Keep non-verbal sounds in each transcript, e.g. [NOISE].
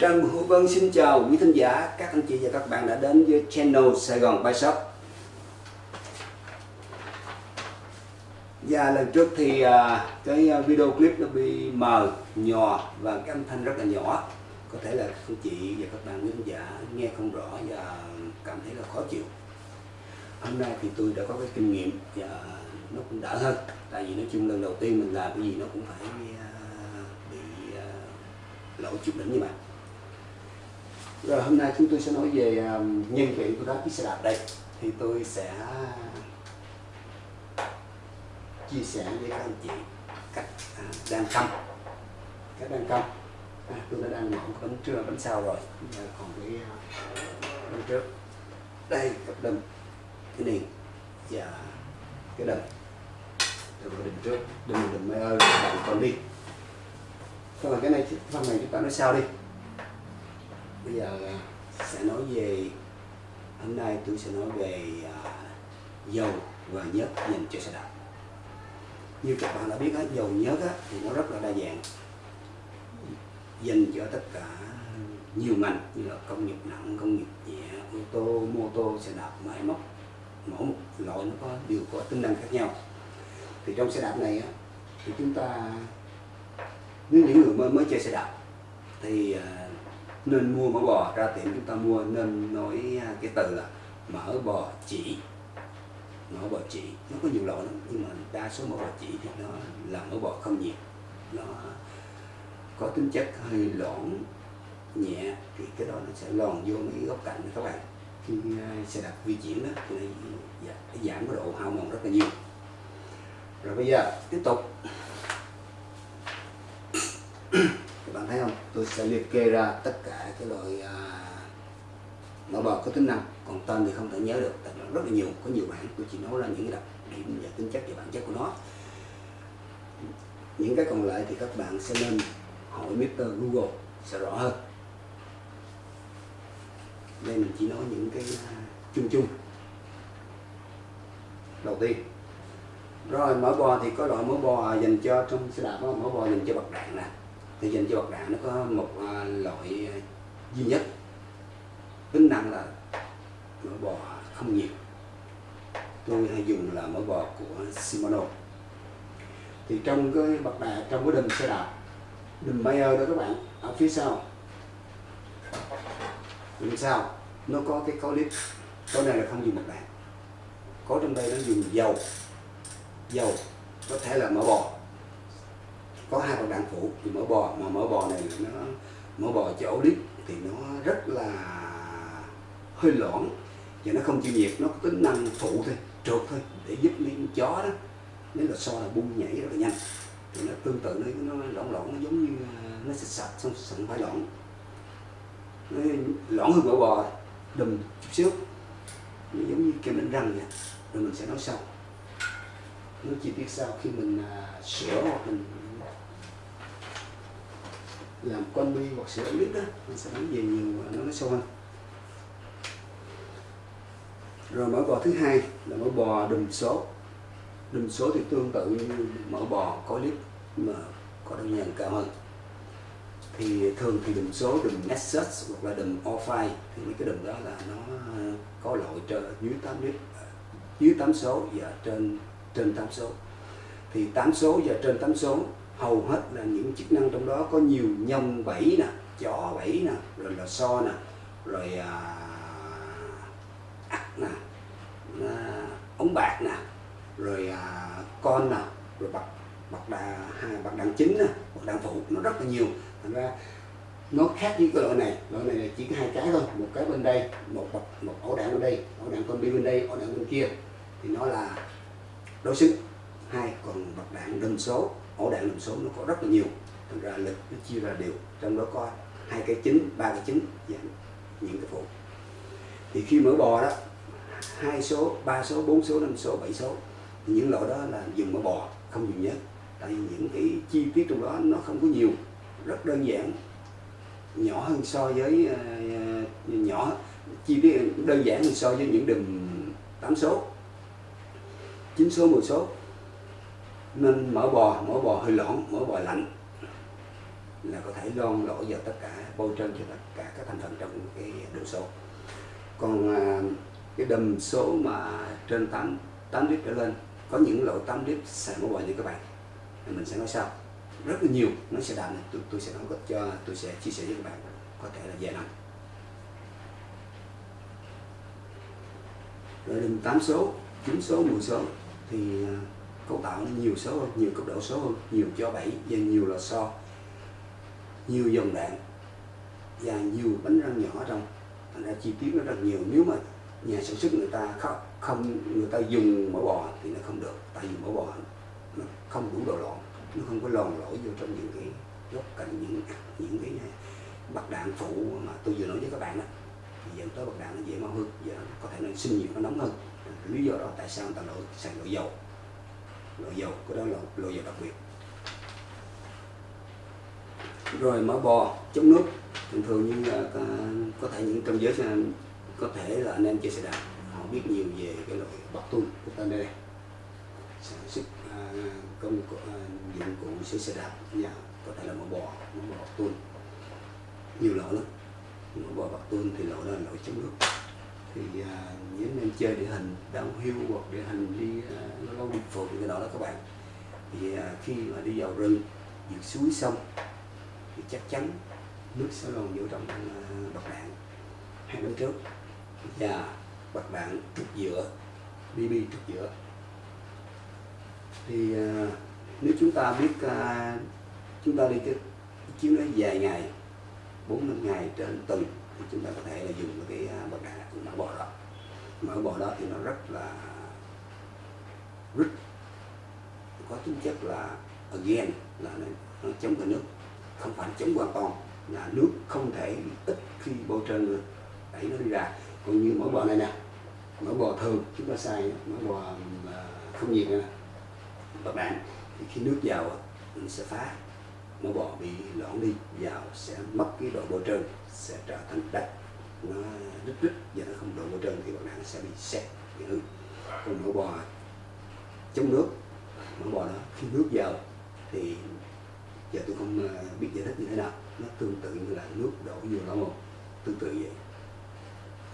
Trần Hữu Vân xin chào quý thính giả, các anh chị và các bạn đã đến với channel Sài Gòn Buy Shop. Và lần trước thì à, cái video clip nó bị mờ, nhò và cái âm thanh rất là nhỏ. Có thể là các anh chị và các bạn quý thính giả nghe không rõ và cảm thấy là khó chịu. Hôm nay thì tôi đã có cái kinh nghiệm và nó cũng đỡ hơn. Tại vì nói chung lần đầu tiên mình làm cái gì nó cũng phải à, bị à, lỗi chút đỉnh như vậy. Rồi hôm nay chúng tôi sẽ nói về nhân kiện của đá chiếc xe đạp đây thì tôi sẽ chia sẻ với các anh chị cách đan căm cách đan căm à, tôi đã đan mẫu bánh trưa bánh sau rồi Giờ còn cái bánh trước đây cặp đâm cái niền và cái đầm rồi cái đầm trước đầm đầm mai ơi còn đi còn cái này phần này chúng ta nói sau đi bây giờ à, sẽ nói về hôm nay tôi sẽ nói về à, dầu và nhớt dành cho xe đạp. Như các bạn đã biết á, dầu nhớt á, thì nó rất là đa dạng dành cho tất cả nhiều ngành như là công nghiệp nặng công nghiệp nhẹ ô tô mô tô xe đạp máy móc mỗi một loại nó có đều có tính năng khác nhau. Thì trong xe đạp này á, thì chúng ta nếu những người mới mới chơi xe đạp thì à, nên mua mỡ bò. Ra tiệm chúng ta mua nên nói à, cái từ là mỡ bò chỉ. Mỡ bò chỉ. Nó có nhiều loại lắm, nhưng mà đa số mỡ bò chỉ thì nó là mỡ bò không nhiệt nó có tính chất hơi loãng, nhẹ, thì cái đó nó sẽ lòn vô mấy góc cạnh các bạn. Khi à, xe đạp di chuyển đó, thì dạ, nó giảm cái độ hao mòn rất là nhiều. Rồi bây giờ tiếp tục. [COUGHS] Các bạn thấy không? Tôi sẽ liệt kê ra tất cả cái loại à, mỡ bò có tính năng. Còn tên thì không thể nhớ được tại rất là nhiều có nhiều bản tôi chỉ nói ra những cái đặc điểm và tính chất và bản chất của nó. Những cái còn lại thì các bạn sẽ nên hỏi Mr. Google sẽ rõ hơn. Đây mình chỉ nói những cái à, chung chung. Đầu tiên rồi mỡ bò thì có loại mỡ bò dành cho trong xe đạp đó, mỡ bò dành cho bậc đạn nè thì dành cho bậc đạn nó có một à, loại à, duy nhất. Tính năng là mỡ bò không nhiều. tôi hay dùng là mỡ bò của Shimano. Thì trong cái bậc đạn trong cái đùm xe đạp đùm Bayer đó các bạn, ở phía sau. Đùm sau, nó có cái có clip có này là không dùng bậc đạn có trong đây nó dùng dầu. Dầu có thể là mỡ bò có hai bậc đạn phụ, thì mỡ bò, mà mỡ bò này nó mỡ bò chỗ đít thì nó rất là hơi loãng, và nó không chịu nhiệt, nó có tính năng phụ thôi, trượt thôi, để giúp mấy con chó đó, nếu là so là bung nhảy rất là nhanh. Thì nó tương tự nó nó lỏng lỏng nó giống như ờ, nó sạch sạch, xong sẵn phải lỏng nó lỏng hơn mỡ bò, đùm chút xíu, nó giống như kem đánh răng vậy, rồi mình sẽ nói sau. Nó chi tiết sau khi mình à, sửa hoặc mình làm con bi hoặc sửa lít đó mình sẽ nói về nhiều nó nó sâu hơn. Rồi mỡ bò thứ hai là mỡ bò đùm số. Đùm số thì tương tự như mỡ bò có lít mà có đơn nhờn cao hơn. Thì thường thì đùm số, đùm Nexus hoặc là đùm O5 thì mấy cái đùm đó là nó, có loại trên dưới 8 lít à, dưới 8 số và trên trên 8 số. Thì 8 số và trên 8 số hầu hết là những chức năng trong đó có nhiều nhông bẫy nè chó bẫy nè rồi là so nè rồi à, ắt nè à, ống bạc nè rồi à, con nè rồi bạc bạc đà hai bạc đàn chính nè bạc đàn phụ nó rất là nhiều. Thành ra nó khác với cái loại này loại này là chỉ có hai cái thôi một cái bên đây một bậc một ổ đạn bên đây ổ đạn con bi bên đây ổ đạn bên kia. Thì nó là đối xứng. Hai còn bậc đạn đơn số ổ đạn lùm số nó có rất là nhiều. Thành ra lực nó chia ra đều trong đó có hai cái chính ba cái chính và những cái phụ. Thì khi mở bò đó hai số ba số bốn số năm số bảy số thì những loại đó là dùng mở bò không dùng nhớt. Tại vì những cái chi tiết trong đó nó không có nhiều rất đơn giản. Nhỏ hơn so với uh, nhỏ chi tiết đơn giản hơn so với những đùm 8 số. 9 số 10 số nên mỡ bò mỡ bò hơi loãng mỡ bò lạnh. Là có thể lon lỗ vào tất cả bôi trơn cho tất cả các thành phần trong cái đường số còn à, cái đầm số mà trên 8 8 lít trở lên có những loại 8 lít xài mỡ bò như các bạn. Mình sẽ nói sau. Rất là nhiều nó sẽ đành tôi, tôi sẽ nói cho tôi sẽ chia sẻ với các bạn có thể là vài năm. Rồi đầm 8 số 9 số 10 số thì à, cậu cấu tạo nó nhiều số hơn nhiều cấp độ số hơn nhiều cho bảy và nhiều lò xo nhiều dòng đạn và nhiều bánh răng nhỏ trong. Thành ra chi tiết nó rất nhiều. Nếu mà nhà sản xuất người ta không, không người ta dùng mỡ bò thì nó không được. Tại vì mỡ bò nó không đủ độ lộn nó không có lòn lỗi vô trong những cái góc cạnh những những cái bạc đạn phụ mà tôi vừa nói với các bạn đó thì dẫn tới bạc đạn nó dễ mau hơn và có thể nó sinh nhiệt nó nóng hơn. Lý do đó tại sao người ta đổi sang loại dầu loại dầu của đó là loại dầu đặc biệt. Rồi mỡ bò chống nước. Thường thường như là có, có thể những trong giới có thể là anh em chơi xe đạp họ biết nhiều về cái loại bắp tung của ta đây sản xuất à, công cụ, à, dụng cụ sửa xe đạp nhà có thể là mỡ bò mỡ bò bắp nhiều loại lắm. Mỡ bò bắp tung thì loại đó là loại chống nước thì à, những anh chơi địa hình downhill hoặc địa hình đi nó lâu đi phượt cái đó đó các bạn. Thì uh, khi mà đi vào rừng vượt suối sông thì chắc chắn nước sẽ còn vô trong à, uh, bậc đạn hai năm trước. Và bậc đạn trục giữa BB trục giữa. Thì uh, nếu chúng ta biết uh, chúng ta đi cái chuyến đó dài ngày bốn năm ngày trên tuần thì chúng ta có thể là dùng cái bậc đạn mỡ bò đó. Mỡ bò đó thì nó rất là rất có tính chất là again là nó, chống cả nước. Không phải chống hoàn toàn là nước không thể ít khi bôi trơn được đẩy nó đi ra. Còn như mỡ bò này nè mỡ bò thường chúng ta xài mỡ bò à, không nhiệt nè. Bạc đạn thì khi nước vào nó sẽ phá. Mỡ bò bị loãng đi vào sẽ mất cái độ bôi trơn sẽ trở thành đất nó rít rít và nó không đụng bôi trơn thì bạc đạn sẽ bị xét bị hư. Còn mỡ bò, chống nước, mỡ bò đó, khi nước vào thì giờ tôi không ờ, biết giải thích như thế nào. Nó tương tự như là nước đổ vô lỗ một tương tự vậy.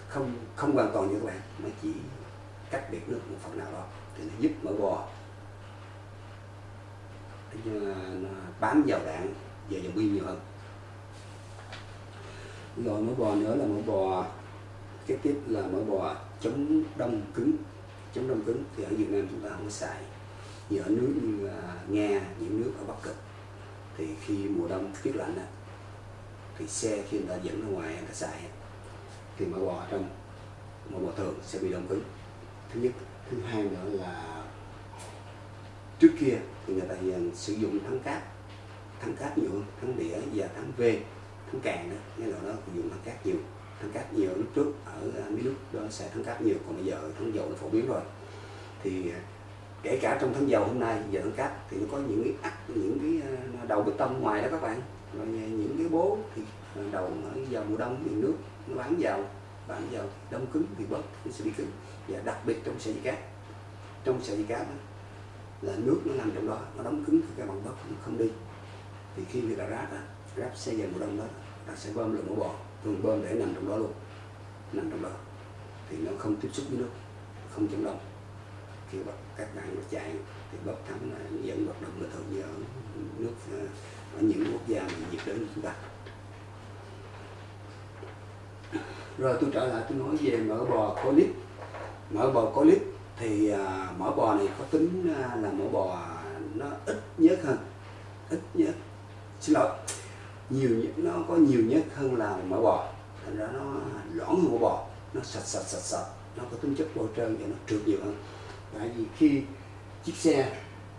Không không hoàn toàn như các bạn, mà chỉ cắt biệt nước một phần nào đó, thì nó giúp mỡ bò. Để nó bám vào đạn và dòng pin nhiều hơn rồi mỡ bò nữa là mỡ bò. Kế tiếp là mỡ bò chống đông cứng. Chống đông cứng thì ở Việt Nam chúng ta không có xài. Như ở nước như à, Nga những nước ở Bắc Cực. Thì khi mùa đông tiết lạnh á, thì xe khi người ta dẫn ra ngoài người ta xài thì mỡ bò trong mỡ bò thường sẽ bị đông cứng. Thứ nhất. Thứ hai nữa là trước kia thì người ta sử dụng thắng cát thắng cát nhiều hơn thắng đĩa và thắng v thắng càng đó. Cái loại đó dùng thắng cát nhiều. Thắng cát nhiều lúc trước ở à, mấy nước đó sẽ thắng cát nhiều còn bây giờ thắng dầu nó phổ biến rồi. Thì à, kể cả trong tháng dầu hôm nay giờ thắng cát thì nó có những cái ắt những cái à, đầu bê tông ngoài đó các bạn. Rồi những cái bố thì đầu vào mùa đông thì nước nó bán vào bán vào đông cứng thì bớt nó sẽ bị cứng. Và đặc biệt trong sợi dây cát trong sợi dây cát đó, là nước nó nằm trong đó nó đóng cứng thì cái bằng bớt nó không đi. Thì khi người ta rát á ráp xe về mùa đông đó ta sẽ bơm lượng mỡ bò thường bơm để nằm trong đó luôn nằm trong đó. Thì nó không tiếp xúc với nước không chống đông khi các bạn nó chạy thì bóp thắng là dẫn hoạt động bình thường như ở nước ờ, ở những quốc gia nhiệt đới chúng ta. Rồi tôi trở lại tôi nói về mỡ bò có lít mỡ bò có lít thì ờ, à, mỡ bò này có tính à, là mỡ bò nó ít nhất hơn ít nhất. xin lỗi nhiều nó có nhiều nhớt hơn là mỡ bò. Thành ra nó loãng hơn mỡ bò, nó sạch sạch sạch sạch. Nó có tính chất bôi trơn và nó trượt nhiều hơn. Tại vì khi chiếc xe,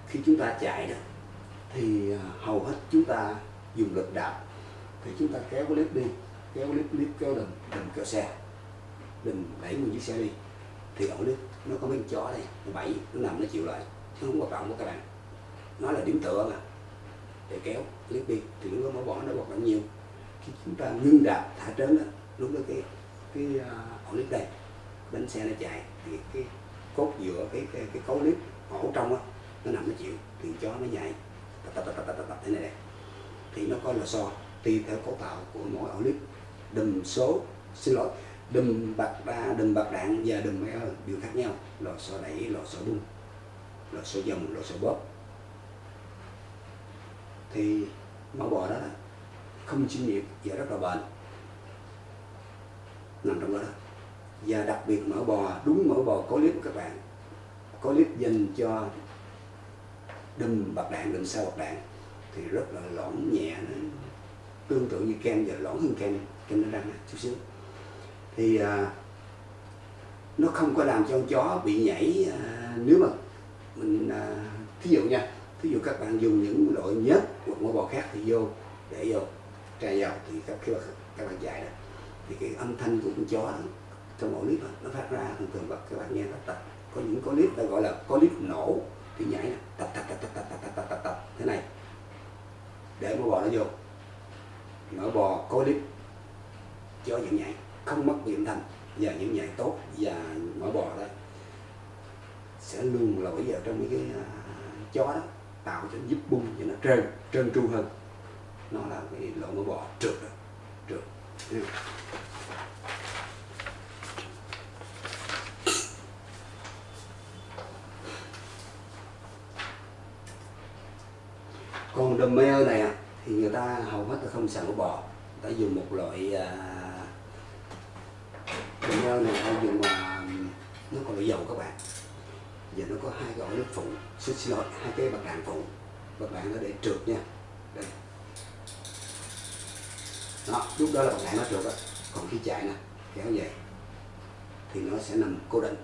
khi chúng ta chạy đó, thì à, hầu hết chúng ta dùng lực đạp. Thì chúng ta kéo cái clip đi, kéo clip clip kéo đừng đừng kéo xe. Đừng đẩy nguyên chiếc xe đi. Thì ổ clip nó có mấy chó đây, nó bảy nó nằm nó chịu lại. Nó không có trọng của các bạn nó là điểm tựa mà, để kéo clip bi thì lúc đó nó bỏ nó hoạt động nhiều. Khi chúng ta ngưng đạp thả trớn đó lúc đó cái cái à, ổ lít đây bánh xe nó chạy thì cái cốt giữa cái cái, cái cấu lít ổ trong á nó nằm nó chịu thì chó nó nhảy tập tập tập tập tập tập thế này đây. Thì nó có lò xo tùy theo cấu tạo của mỗi ổ lít đùm số xin lỗi đùm bạc đa đùm bạc đạn và đùm máy đều khác nhau. Lò xo đẩy lò xo bung lò xo dòng lò xo bóp thì máu bò đó là không chuyên nhiệt và rất là bệnh. Nằm trong đó, đó. Và đặc biệt mỡ bò đúng mỡ bò có clip của các bạn. Có clip dành cho đùm bạc đạn đùm sau bạc đạn. Thì rất là lõn nhẹ nó tương tự như kem và lõn hơn kem kem nó răng chút xíu. Thì à, nó không có làm cho con chó bị nhảy à, nếu mà mình à, thí dụ nha thí dụ các bạn dùng những loại nhớt hoặc mỡ bò khác thì vô để vô trà dầu thì các khi các bạn dạy đó thì cái âm thanh của con chó trong mỗi clip nó phát ra thường thường các bạn nghe nó tập có những có clip ta gọi là có clip nổ thì nhảy tập tập tập tập tập tập tập tập tập thế này để mỡ bò nó vô mỡ bò có clip cho những nhảy không mất điểm thanh và những nhảy tốt và mỡ bò đây sẽ luôn lỗi vào trong cái uh, chó đó tạo cho giúp bung cho nó trơn trơn tru hơn. Nó là cái lỗ mỡ bò, trượt đó trượt. Còn đùm mê này à, thì người ta hầu hết là không xài mỡ bò. Người ta dùng một loại à, đầm mê này hay dùng mà nó còn là dầu các bạn và nó có hai cái ổ nước phụ. Xin xin lỗi hai cái bạc đạn phụ. Bạc đạn nó để trượt nha. Đây. Đó lúc đó là bạc đạn nó trượt đó còn khi chạy nè kéo về thì nó sẽ nằm cố định.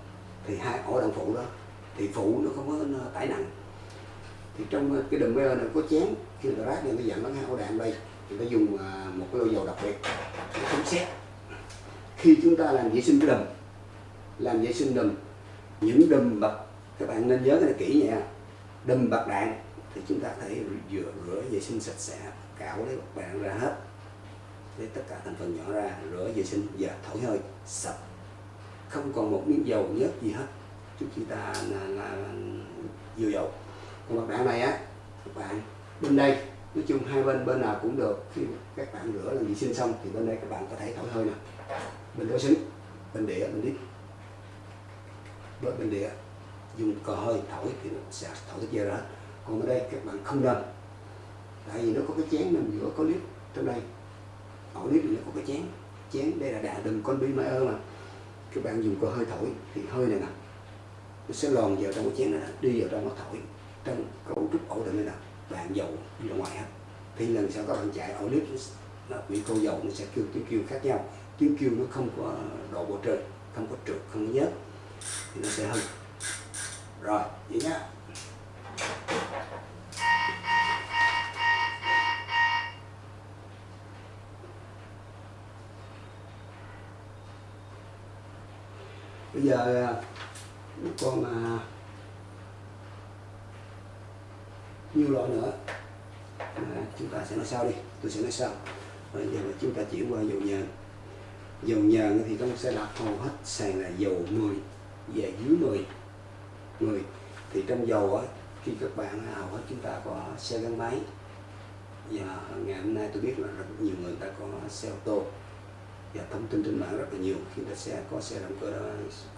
Thì hai ổ đạn phụ đó thì phụ nó không có nó tải nặng. Thì trong ờ, cái đầm bê này có chén khi người ta rác người ta dặn nó hai ổ đạn đây. Người ta dùng ờ, một cái lô dầu đặc biệt. Để chống xét. Khi chúng ta làm vệ sinh cái đầm, làm vệ sinh đầm những đầm bạc các bạn nên nhớ cái này kỹ nha. Đâm bạc đạn thì chúng ta thể rửa rửa vệ sinh sạch sẽ cạo lấy bạc đạn ra hết. Lấy tất cả thành phần nhỏ ra rửa vệ sinh và thổi hơi sạch. Không còn một miếng dầu nhớt gì hết. Trước khi ta là, là, là dừa dầu. Còn bạc đạn này á các bạn bên đây nói chung hai bên bên nào cũng được. Khi các bạn rửa là vệ sinh xong thì bên đây các bạn có thể thổi hơi nè. Bên đối xứng bên đĩa bên đít. Với bên đĩa dùng cò hơi thổi thì nó sẽ thổi cái chia ra. Còn ở đây các bạn không nên. Tại vì nó có cái chén nằm giữa có nếp, trong đây. Ổ nếp nó có cái chén. Chén đây là đà đừng con bi mai ơ mà. Các bạn dùng cò hơi thổi thì hơi này nè nó sẽ lòn vào trong cái chén này đi vào trong nó thổi. Trong cấu trúc ổ định này nè bạn dầu đi ra ngoài hết. Thì lần sau các bạn chạy ổ nếp nó bị cô dầu nó sẽ kêu tiếng kêu khác nhau. Tiếng kêu nó không có độ bộ trời không có trượt không có nhớt thì nó sẽ hư rồi vậy nhá. Bây giờ còn à, à nhiều loại nữa? À, chúng ta sẽ nói sau đi tôi sẽ nói sau. Bây giờ chúng ta chuyển qua dầu nhờn. Dầu nhờn thì trong xe đạp hầu hết sàn là dầu 10 và dưới 10 10 thì trong dầu á khi các bạn hầu hết chúng ta có xe gắn máy. Và ngày hôm nay tôi biết là rất nhiều người ta có xe ô tô. Và thông tin trên mạng rất là nhiều khi ta xe có xe động cơ đó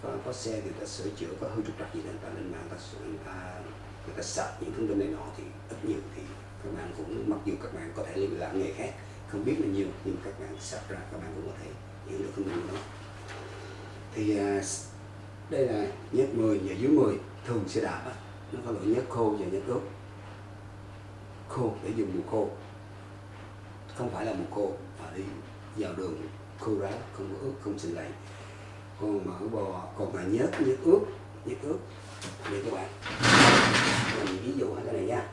có, có xe thì ta sửa chữa có hư trục trặc gì đó ta lên mạng ta người ta người ta sạc những thông tin này nọ thì ít nhiều thì các bạn cũng mặc dù các bạn có thể làm nghề khác không biết là nhiều nhưng các bạn sạc ra các bạn cũng có thể hiểu được thông tin đó. Thì à, đây là nhất 10 và dưới 10 thường sẽ đạp á. Nó có loại nhất khô và nhất ướt khô để dùng mùa khô. Không phải là mùa khô mà đi vào đường khô ráo không có ướt không sinh lạnh còn mỡ bò còn mà nhớt nhớt ướt nhớt ướt đây các bạn. Mình ví dụ cái này nha.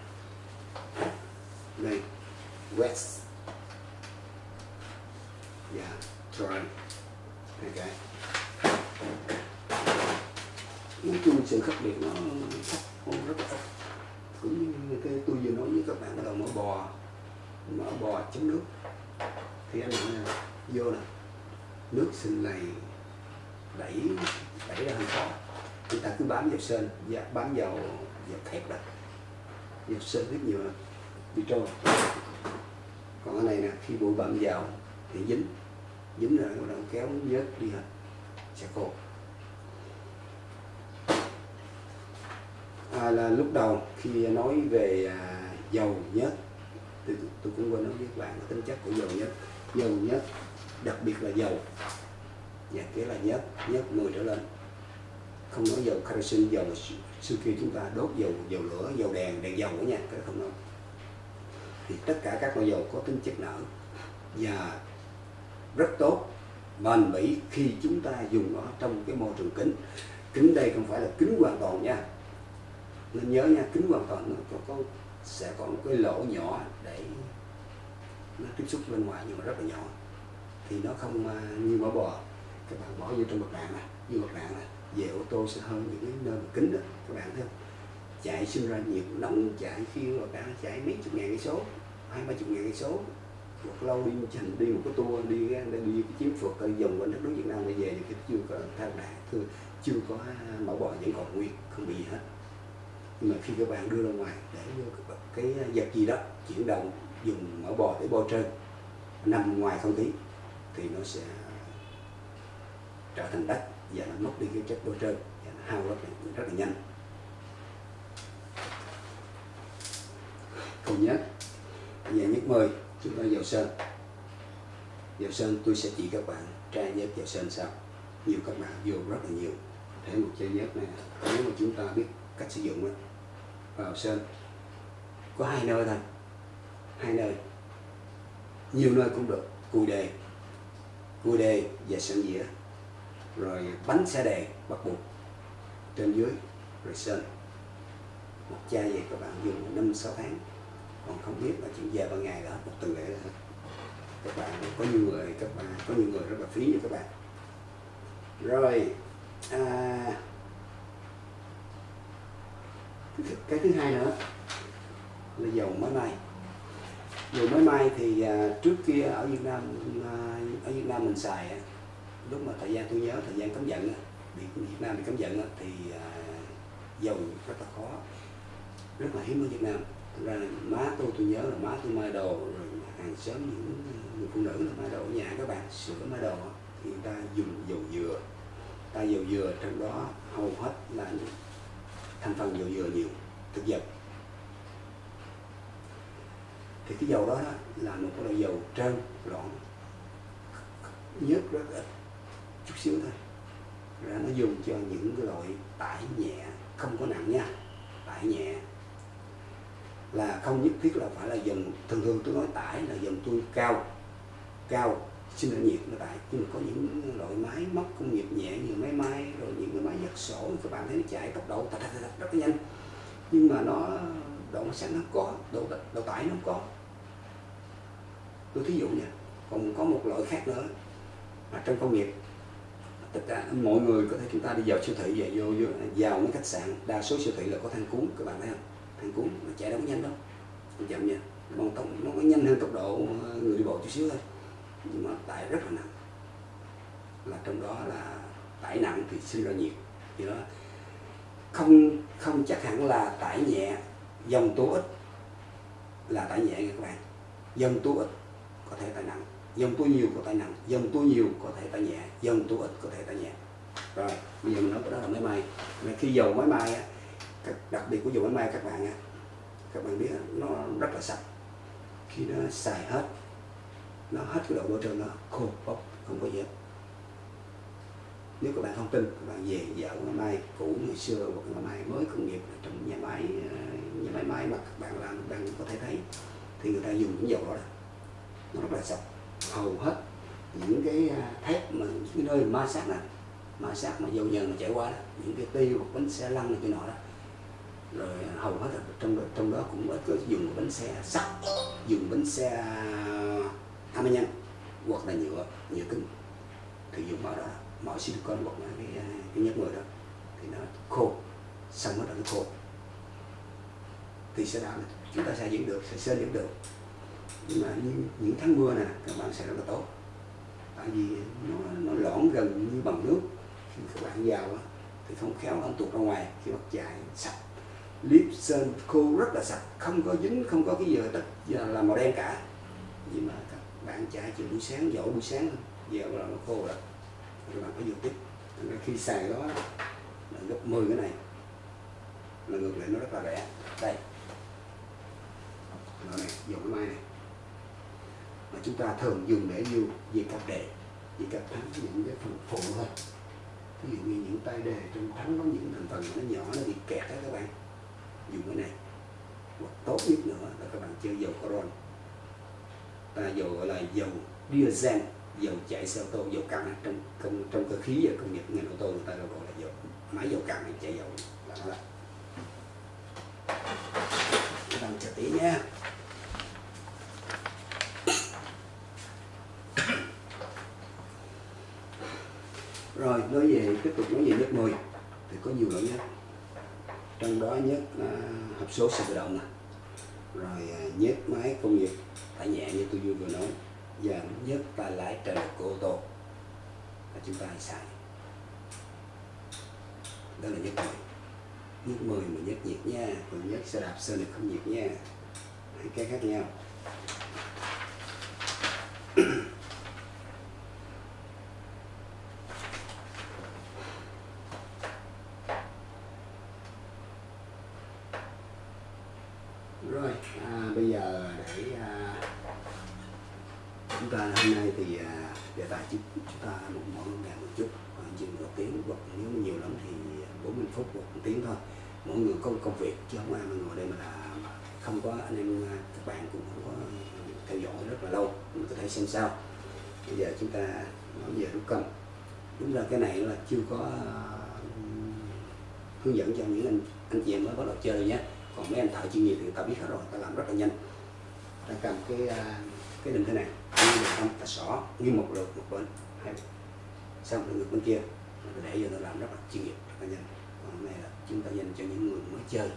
Đây west và dạ, yeah, dry okay nói chung sự khác biệt nó rất là ít cũng như cái tôi vừa nói với các bạn là mỡ bò mỡ bò chấm nước. Thì anh này vô nè, nước sinh này đẩy đẩy ra hơi khó người ta cứ bám vào sên và bám vào vào thép đó. Vào sên rất nhiều bị trôi. Còn cái này nè, khi bụi bặm vào thì dính. Dính rồi bắt đầu kéo nhớt đi hết. Sẽ khô. À, là lúc đầu khi nói về à, dầu nhớt thì tôi cũng quên nói với các bạn cái tính chất của dầu nhớt dầu nhớt đặc biệt là dầu và nghĩa là nhớt nhớt 10 trở lên. Không nói dầu kerosene dầu xưa kia chúng ta đốt dầu dầu lửa dầu đèn đèn dầu đó nha cái không nói. Thì tất cả các loại dầu có tính chất nở và rất tốt bền bỉ khi chúng ta dùng nó trong cái môi trường kính. Kính đây không phải là kính hoàn toàn nha nên nhớ nha kính hoàn toàn nó có, có sẽ có một cái lỗ nhỏ để nó tiếp xúc bên ngoài nhưng mà rất là nhỏ. Thì nó không à, như mỡ bò. Các bạn bỏ vô trong mặt bạn này như mặt bạn này về ô tô sẽ hơn những cái nơi mà kính đó các bạn thấy không? Chạy sinh ra nhiệt nóng chạy khi mà bạn chạy mấy chục ngàn cây số hai ba chục ngàn cây số. Một lâu đi hành đi một cái tour đi ra đi cái chiến phượt dòng vòng quanh đất nước Việt Nam để về thì chưa có thang đạn chưa, chưa có à, mẫu bò vẫn còn nguyên không bị gì hết nhưng mà khi các bạn đưa ra ngoài để cái à, vật gì đó chuyển động dùng mỡ bò để bôi trơn nằm ngoài không khí thì nó sẽ trở thành đất và nó mất đi cái chất bôi trơn và nó hao rất là, rất là nhanh. Câu nhất về nhất mời chúng ta vào sơn vào sơn tôi sẽ chỉ các bạn tra nhớt vào sơn sau. Nhiều các bạn vô rất là nhiều. Thể một chai nhớt này nếu mà chúng ta biết cách sử dụng đó, vào sơn có hai nơi thôi. Hai nơi. Nhiều nơi cũng được. Cùi đề. Cùi đề và sơn dĩa. Rồi bánh xe đề bắt buộc. Trên dưới rồi sơn một chai vậy các bạn dùng năm sáu tháng. Còn không biết là chuyện về ban ngày là một tuần lễ là hết các bạn có nhiều người các bạn có nhiều người rất là phí như các bạn. Rồi à, cái thứ hai nữa là dầu máy may dầu máy may thì à, trước kia ở Việt Nam à, ở Việt Nam mình xài à, lúc mà thời gian tôi nhớ thời gian cấm vận bị Việt Nam bị cấm vận thì à, dầu rất là khó rất là hiếm ở Việt Nam. Thực ra má tôi tôi nhớ là má tôi mai đồ rồi hàng xóm những người phụ nữ là mai đồ ở nhà các bạn sửa mai đồ thì người ta dùng dầu dừa ta dầu dừa trong đó hầu hết là thành phần dầu dừa nhiều thực vật thì cái dầu đó, đó là một cái loại dầu trơn loãng nhớt rất ít chút xíu thôi. Ra nó dùng cho những cái loại tải nhẹ không có nặng nha tải nhẹ. Là không nhất thiết là phải là dòng thường thường tôi nói tải là dòng tôi cao cao sinh ra nhiệt nó tải nhưng mà có những loại máy móc công nghiệp nhẹ như máy may rồi những cái máy giặt sổ các bạn thấy nó chạy tốc độ thật, thật, thật, rất là nhanh. Nhưng mà nó độ sẽ nó có độ độ tải nó không có. Tôi thí dụ nha còn có một loại khác nữa mà trong công nghiệp. Tất cả mọi người có thể chúng ta đi vào siêu thị về vô, vô vào mấy khách sạn đa số siêu thị là có than cuốn các bạn thấy không? Than cuốn nó chạy đâu có nhanh đâu. Chậm nha bằng tốc nó có nhanh hơn tốc độ người đi bộ chút xíu thôi nhưng mà tải rất là nặng. Là trong đó là tải nặng thì sinh ra nhiệt. Thì đó, không không chắc hẳn là tải nhẹ, dòng tố ít là tải nhẹ nha các bạn. Dòng tố ít có thể tải nặng. Dòng tố nhiều có tải nặng. Dòng tố nhiều có thể tải nhẹ. Dòng tố ít có thể tải nhẹ. Rồi, bây giờ mình nói đó là máy may. Khi dầu máy may á đặc biệt của dầu máy may các bạn á, các bạn biết nó rất là sạch. Khi nó xài hết nó hết cái độ bôi trơn nó khô bốc không có gì hết nếu các bạn không tin các bạn về dạo ngày mai cũ ngày xưa hoặc ngày mai mới công nghiệp trong nhà máy ờ, nhà máy máy mà các bạn làm đang có thể thấy thì người ta dùng những dầu đó, đó. Nó rất là sạch hầu hết những cái à, thép mà những cái nơi ma sát này, ma sát mà dầu nhờn mà chạy qua đó những cái tiêu hoặc bánh xe lăn này kia nọ đó. Rồi à, hầu hết là trong trong đó cũng ít có dùng bánh xe sắt dùng bánh xe hama nhân hoặc là nhựa nhựa cứng. Thì dùng vào đó mọi silicon hoặc là cái à, cái nhất người đó. Thì nó khô xong nó là nó khô. Thì sẽ làm chúng ta sẽ giữ được sẽ sơn giữ được. Nhưng mà những, những tháng mưa nè các bạn sẽ rất là tốt. Tại vì nó nó lõn gần như bằng nước. Khi các bạn vào thì không khéo nó tuột ra ngoài khi mặt chạy sạch. Clip sơn khô rất là sạch không có dính không có cái gì tất giờ à, là màu đen cả. Nhưng mà các bạn chạy từ buổi sáng dỗ buổi sáng thôi. Giờ là nó khô rồi các bạn phải dùng tiếp khi xài đó là gấp 10 cái này. Là ngược lại, nó rất là rẻ. Đây. Nó này dùng cái mai này. Mà chúng ta thường dùng để dùng về cặp đề về cặp thắng những cái phần phụ thôi. Ví dụ như những tay đề trong thắng có những thành phần nó nhỏ, nó bị kẹt đó các bạn. Dùng cái này. Hoặc tốt nhất nữa là các bạn chơi dầu coron ta dầu gọi là dầu diesel dầu chạy xe ô tô, dầu căng trong trong trong cơ khí và công nghiệp, ngành ô tô người ta gọi là dầu, máy dầu căng chạy dầu là nó là các bạn chờ tí nha. Rồi, nói về, tiếp tục nói về nhất 10 thì có nhiều loại nhất. Trong đó nhất là hộp số xe tự động này rồi à, nhớt máy công nghiệp tải nhẹ như tôi vừa nói. Và nhớt tay lái trợ lực của ô tô. Là chúng ta hay xài. Đó là nhớt 10 nhớt 10 mà nhớt nhiệt nha, còn nhớt xe đạp sơn thì không nhiệt nha. Hai cái khác nhau rồi à, bây giờ để à, chúng ta hôm nay thì à, đề tài chúng, chúng ta một mỗi ngày một chút khoảng chừng một tiếng hoặc nếu mà nhiều lắm thì 40 phút hoặc một tiếng thôi mỗi người có một công việc chứ không ai mà ngồi đây mà làm không có anh em à, các bạn cũng không có theo dõi rất là lâu mình có thể xem sau bây giờ chúng ta nói về rút cân đúng là cái này là chưa có à, hướng dẫn cho những anh anh chị em mới bắt đầu chơi nhé. Còn mấy anh thợ chuyên nghiệp thì ta biết hết rồi, ta làm rất là nhanh. Ta cầm cái à, cái đinh thế này như là không ta xỏ như một lượt, một bên, hai xong rồi ngược bên kia. Rồi để vô ta làm rất là chuyên nghiệp, rất là nhanh. Còn này là chúng ta dành cho những người mới chơi.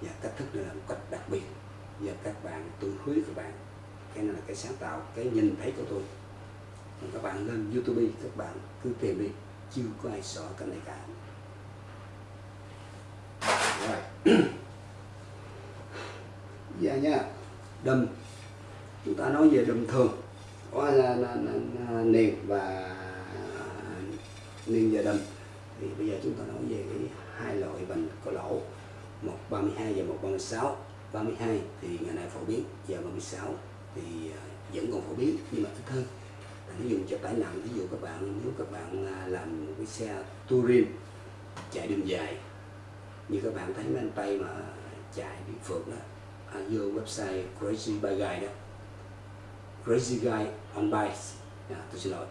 Và cách thức này là một cách đặc biệt. Và các bạn, tôi hứa các bạn, cái này là cái sáng tạo, cái nhìn thấy của tôi các bạn lên youtube các bạn cứ tìm đi. Chưa có ai sợ cái này cả. Rồi. [CLEARS THROAT] Dạ nha. Đâm chúng ta nói về đâm thường. Có là, là, là, là niền và niền và đâm thì bây giờ chúng ta nói về cái hai loại bệnh có lỗ. Một 32 và một 36 32 thì ngày nay phổ biến và 36 thì à, vẫn còn phổ biến. Nhưng mà ít hơn ví dùng cho tải nặng ví dụ các bạn nếu các bạn à, làm một cái xe touring chạy đường dài như các bạn thấy mấy anh tây mà chạy địa phượng đó à, vô website Crazy Bike Guy đó. Crazy Guy on Bikes. À, tôi xin lỗi.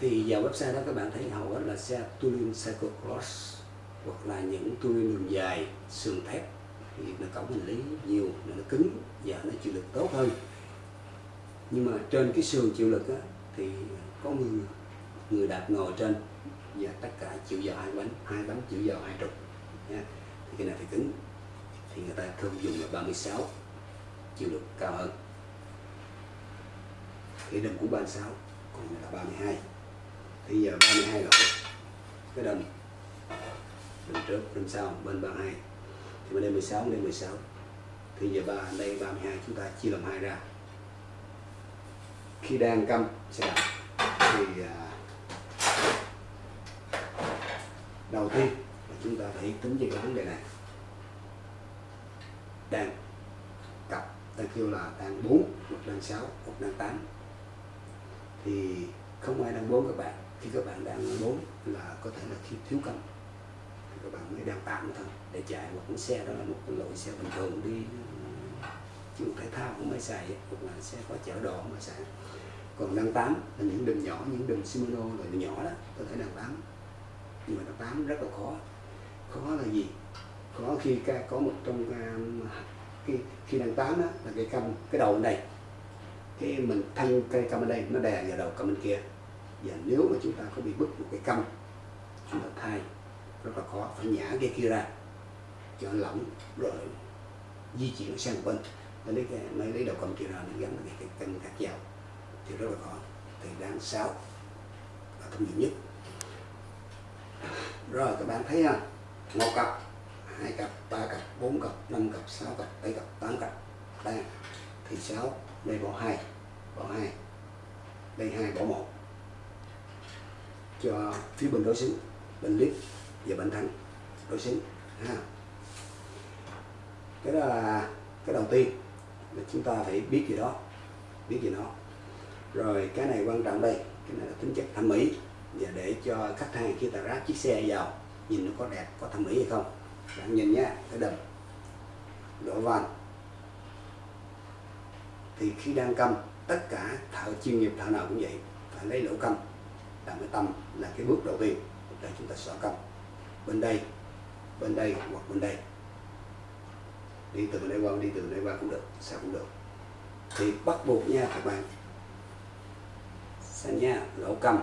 Thì vào website đó các bạn thấy hầu hết là xe touring cyclocross hoặc là những touring đường dài sườn thép. Thì nó cổng hành lý nhiều nó cứng và nó chịu lực tốt hơn nhưng mà trên cái sườn chịu lực á, thì có người người đạp ngồi trên và tất cả chịu dò hai bánh hai bánh chịu dò hai trục nha. thì cái này phải cứng. Thì người ta thường dùng là 36 chịu lực cao hơn. Cái đầm của 36 còn là 32 thì giờ 32 lỗ cái đầm đầm trước đầm sau bên 32 thì bên đây 16 bên đây 16 thì giờ ba đây 32 chúng ta chia làm hai ra khi đang câm xe. Đạp thì à, đầu tiên là chúng ta phải tính về cái vấn đề này. Đang cặp ta kêu là đang 4 hoặc đang 6 hoặc đang 8 thì không ai đang 4 các bạn. Khi các bạn đang 4 là có thể là khi thiếu cân các bạn mới đang 8 thôi, để chạy. Một con xe đó là một loại xe bình thường đi chứ thể thao cũng mới xài hoặc là sẽ có chở đồ mà xài. Còn đăng tám là những đường nhỏ những đường Shimano rồi đường nhỏ đó có thể đăng tám nhưng mà đăng tám rất là khó. Khó là gì? Khó khi ca có một trong à, khi khi đăng tám đó, là cái cầm cái đầu này đây. Cái mình thân cây cầm ở đây nó đè vào đầu cầm bên kia. Và nếu mà chúng ta có bị bứt một cái cầm chúng ta thay rất là khó phải nhả cái kia ra cho lỏng rồi di chuyển sang bên mới lấy cái mới lấy đầu cầm kia ra để gắn cái cái cân khác vào thì rất là khó. Thì đang sáu. Là thông dụng nhất. Rồi, các bạn thấy không một cặp, hai cặp, ba cặp, bốn cặp, năm cặp, sáu cặp, bảy cặp, tám cặp đây thì sáu, đây bỏ hai bỏ hai. Đây hai, bỏ một. Cho phía bên đối xứng, bên lít và bên thắng đối xứng. Ha. Cái đó là cái đầu tiên là chúng ta phải biết gì đó, biết gì nó. Rồi, cái này quan trọng đây, cái này là tính chất thẩm mỹ. Và để cho khách hàng khi ta ráp chiếc xe vào, nhìn nó có đẹp, có thẩm mỹ hay không. Bạn nhìn nhé, cái đầm, lỗ van thì khi đang câm tất cả thợ chuyên nghiệp, thợ nào cũng vậy, phải lấy lỗ câm làm cái tâm là cái bước đầu tiên để chúng ta xỏ câm bên đây bên đây hoặc bên đây đi từ đây qua đi từ đây qua cũng được sao cũng được. Thì bắt buộc nha, các bạn. Xem nha, lỗ cầm.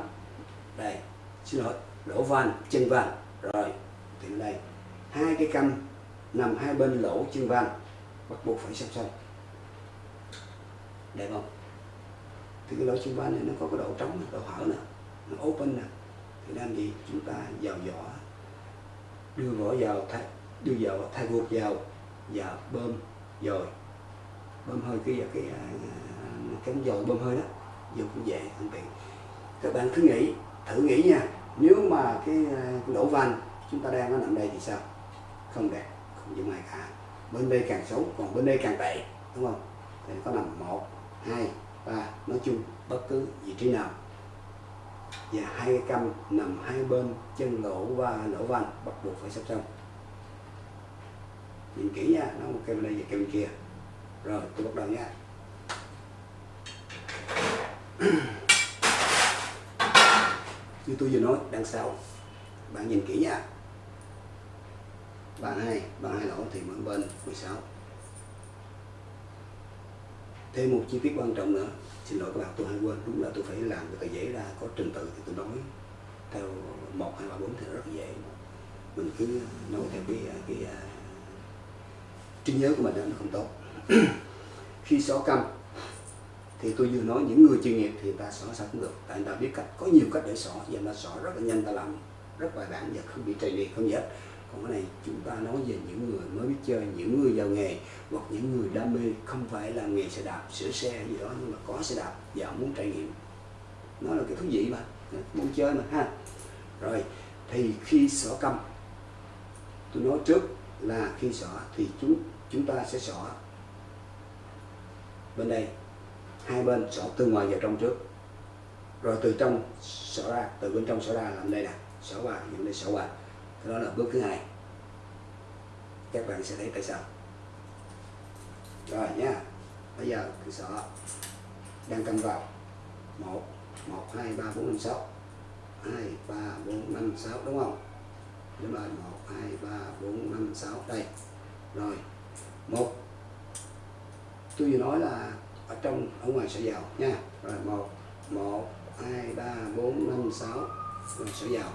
Đây, xin lỗi, lỗ van, chân van rồi, thì đây. Hai cái căm nằm hai bên lỗ chân van bắt buộc phải song song đẹp không? Thì cái lỗ chân van này nó có cái độ trống, độ hở nè, nó open nè. Thì làm gì chúng ta vào vỏ đưa vỏ vào, thay, đưa vào, thay vuột vào và bơm dồi. Bơm hơi cái à, cái cánh cái dồi bơm hơi đó dùng cũng dễ thuận tiện các bạn cứ nghĩ thử nghĩ nha nếu mà cái, à, lỗ van chúng ta đang nó nằm đây thì sao? Không đẹp không dùng ai cả. Bên đây càng xấu còn bên đây càng tệ đúng không? Thì có nằm một hai ba nói chung bất cứ vị trí nào. Và hai cái căm nằm hai bên chân lỗ và lỗ van bắt buộc phải sắp xong nhìn kỹ nha nó một cây bên đây và cây bên kia. Rồi tôi bắt đầu nha. [CLEARS THROAT] Như tôi vừa nói đang sáu bạn nhìn kỹ nha. Bạn hai bạn hai lỗ thì mở bên 16 thêm một chi tiết quan trọng nữa. Xin lỗi các bạn tôi hay quên. Đúng là tôi phải làm cái tờ giấy ra có trình tự thì tôi nói theo một hai ba bốn thì rất dễ. Mình cứ nói theo cái, cái trí nhớ của mình nó không tốt. [CLEARS THROAT] Khi xóa căm thì tôi vừa nói những người chuyên nghiệp thì ta xóa sao cũng được. Tại người ta biết cách, có nhiều cách để xóa và người ta xóa rất là nhanh, ta làm rất bài bản và không bị trầy liệt, không gì hết còn cái này chúng ta nói về những người mới biết chơi, những người giàu nghề, hoặc những người đam mê, không phải là nghề xe đạp, sửa xe gì đó, nhưng mà có xe đạp và muốn trải nghiệm. Nó là cái thú vị mà, muốn chơi mà, ha. Rồi, thì khi xỏ căm tôi nói trước là khi xỏ thì chúng chúng ta sẽ xỏ. Bên đây, hai bên xỏ từ ngoài vào trong trước. Rồi từ trong xỏ ra, từ bên trong xỏ ra làm đây nè, xỏ vào những đây xỏ vào đó là bước thứ hai. Các bạn sẽ thấy tại sao. Rồi nha, bây giờ cứ xỏ đang cầm vào. Một một, hai, ba, bốn, năm, sáu. Hai, ba, bốn, năm, sáu, đúng không? Đúng rồi, một hai, ba, bốn, năm, sáu. Đây. Rồi. Một. Tôi vừa nói là ở trong, ở ngoài sẽ vào nha. Rồi, một. Một, hai, ba, bốn, năm, sáu. Rồi sẽ vào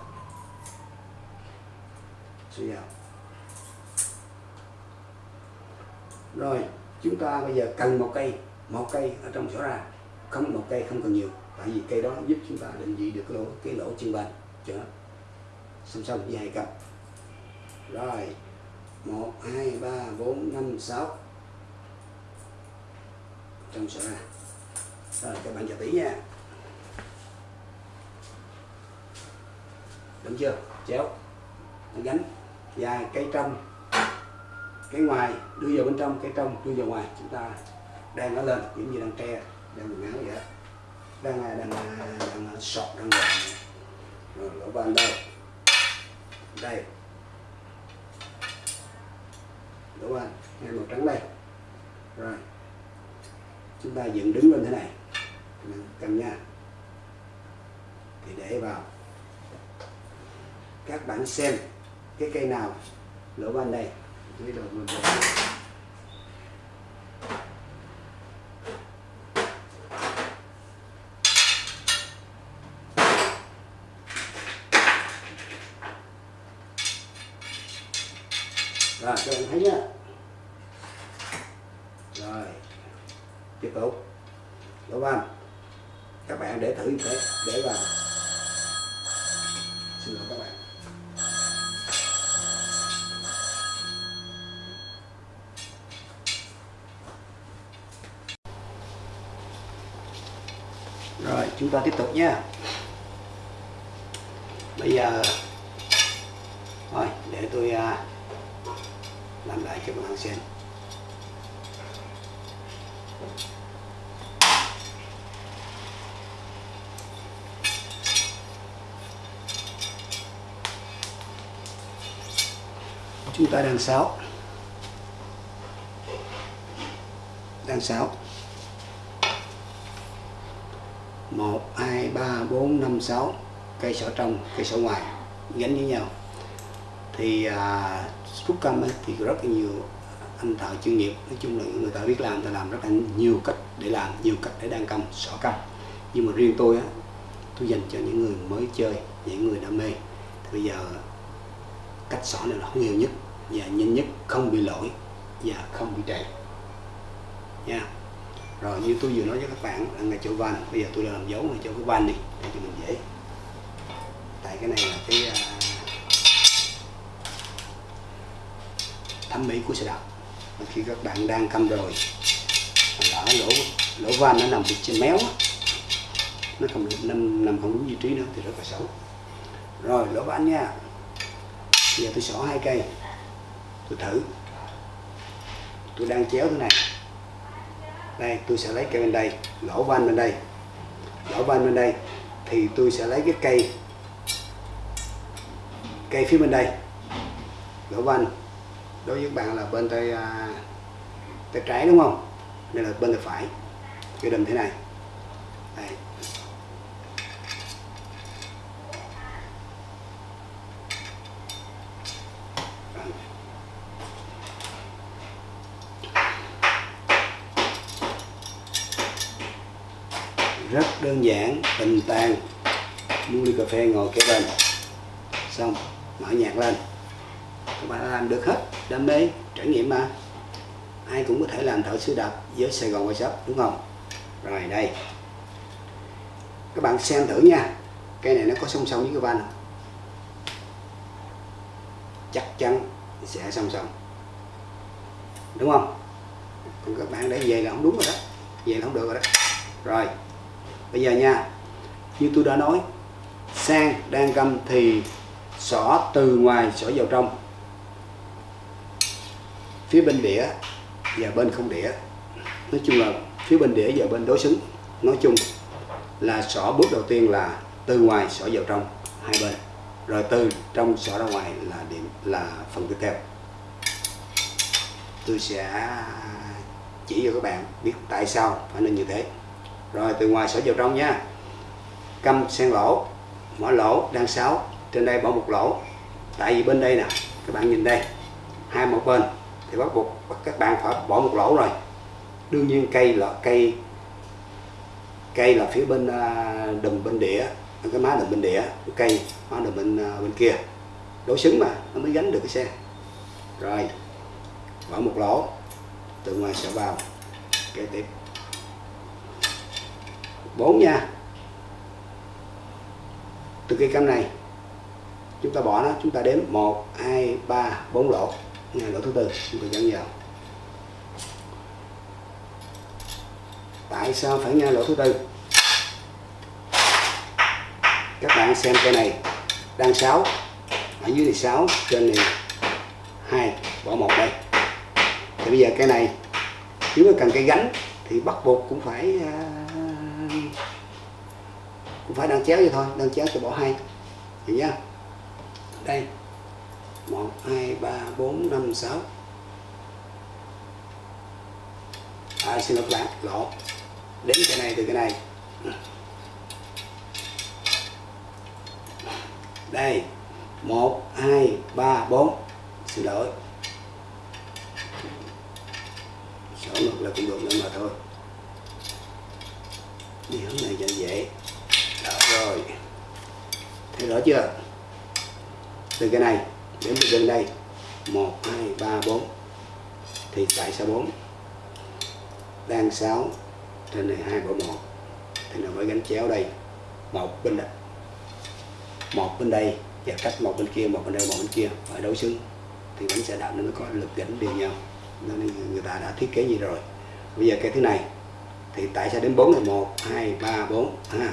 sẽ vào rồi, chúng ta bây giờ cần một cây. Một cây ở trong sổ ra. Không một cây không cần nhiều. Tại vì cây đó giúp chúng ta định vị được cái lỗ cái lỗ chân bệnh. Cho nó song song với hai cặp rồi. Một hai ba bốn năm sáu. Trong sổ ra. Rồi các bạn chờ tí nha. Đúng chưa? Chéo. Gánh và cây trong. Cái ngoài đưa vào bên trong cái trong đưa vào ngoài. Chúng ta đang nó lên giống như đang tre đang quần áo vậy đó. Đang đang đang, đang sọt đang gọn rồi lỗ van đâu đây. Lỗ bạn ngay màu trắng đây. Rồi. Chúng ta dựng đứng lên thế này. Cầm nha. Thì để vào. Các bạn xem cái cây nào lỗ ban đây. Dưới đầu mình rồi, các bạn thấy nhá rồi tiếp tục lỗ van y tế để để vào. Xin lỗi các bạn. Rồi, chúng ta tiếp tục nha. Bây giờ, thôi, để tôi à, làm lại cho các bạn xem. Chúng ta đang sáo, đang sáo một hai ba bốn năm sáu. Cây sỏ trong cây sỏ ngoài. Gắn với nhau. Thì à, rút ấy, thì rất là nhiều anh thợ chuyên nghiệp nói chung là người ta biết làm ta làm rất là nhiều cách để làm nhiều cách để đan căm sỏ căm nhưng mà riêng tôi á tôi dành cho những người mới chơi những người đam mê. Thì bây giờ cách sỏ này là không nhiều nhất và nhanh nhất không bị lỗi và không bị trễ. Nha. Rồi như tôi vừa nói với các bạn là ngay chỗ van bây giờ tôi đã làm dấu ngay chỗ cái van đi để cho mình dễ. Tại cái này là cái uh, thẩm mỹ của xe đạp. Mà khi các bạn đang cầm rồi lỡ lỗ lỗ van nó nằm bị trên méo nó không nằm, nằm không đúng vị trí nữa thì rất là xấu. Rồi lỗ van nha. Bây giờ tôi xỏ hai cây tôi thử. Tôi đang chéo thế này. Đây, tôi sẽ lấy cây bên đây, lỗ van bên đây. Lỗ van bên đây, thì tôi sẽ lấy cái cây cây phía bên đây. Lỗ van đối với bạn là bên tay à, tay trái đúng không? Đây là bên tay phải. Cái đầm thế này. Đây. rất đơn giản, bình tàn mua ly cà phê ngồi kế bên. Xong, mở nhạc lên. Các bạn làm được hết đam mê, trải nghiệm mà. Ai cũng có thể làm thợ sửa đạp với Sài Gòn Workshop, đúng không? Rồi, đây. Các bạn xem thử nha. Cây này nó có song song với cái van chắc chắn sẽ song song. Đúng không? Còn các bạn để về là không đúng rồi đó. Về là không được rồi đó. Rồi bây giờ nha, như tôi đã nói, sang đang căm thì xỏ từ ngoài xỏ vào trong. Phía bên đĩa và bên không đĩa. Nói chung là phía bên đĩa và bên đối xứng. Nói chung là xỏ bước đầu tiên là từ ngoài xỏ vào trong hai bên. Rồi từ trong xỏ ra ngoài là điểm, là phần tiếp theo. Tôi sẽ chỉ cho các bạn biết tại sao phải nên như thế rồi, từ ngoài xỏ vào trong nha. Câm sen lỗ, mở lỗ đang sáu trên đây bỏ một lỗ. Tại vì bên đây nè, các bạn nhìn đây, hai một bên, thì bắt buộc các bạn phải bỏ một lỗ rồi. Đương nhiên cây là, cây cây là phía bên à, đùm bên đĩa, cái má đùm bên đĩa, cây, má đùm bên à, bên kia. Đối xứng mà, nó mới gánh được cái xe rồi, bỏ một lỗ, từ ngoài sẽ vào. Kế tiếp bốn nha. Từ cây cam này chúng ta bỏ nó chúng ta đếm 1 2 3 4 lỗ. Ngay lỗ thứ tư chúng ta dẫn vào. Tại sao phải ngay lỗ thứ tư? Các bạn xem cây này đang 6 ở dưới này 6 trên này 2 bỏ một đây. Thì bây giờ cây này nếu mà cần cây gánh thì bắt buộc cũng phải uh, cũng phải đang chéo vậy thôi đang chéo cho bỏ hai. Hiểu nhá đây. 1 2 3 4 5 6 à, xin lỗi các bạn lỗ. Đến cái này từ cái này. Đây. 1 2 3 4 xin lỗi. Sổ ngược là cũng được nữa mà thôi. Đi hướng này cho dễ rồi. Thấy rõ chưa? Từ cái này đến từ gần đây. 1 2 3 4 thì tại sao 4 đang 6 trên này 2 bỏ 1 thì nó mới gánh chéo đây. Một bên đây. Một bên đây và cách một bên kia, một bên đây, một bên kia. Phải đối xứng. Thì bánh xe đạp nó mới có lực gánh đều nhau. Nên người ta đã thiết kế như rồi. Bây giờ cái thứ này. Thì tại sao đến 4 là 1 2 3 4 ha à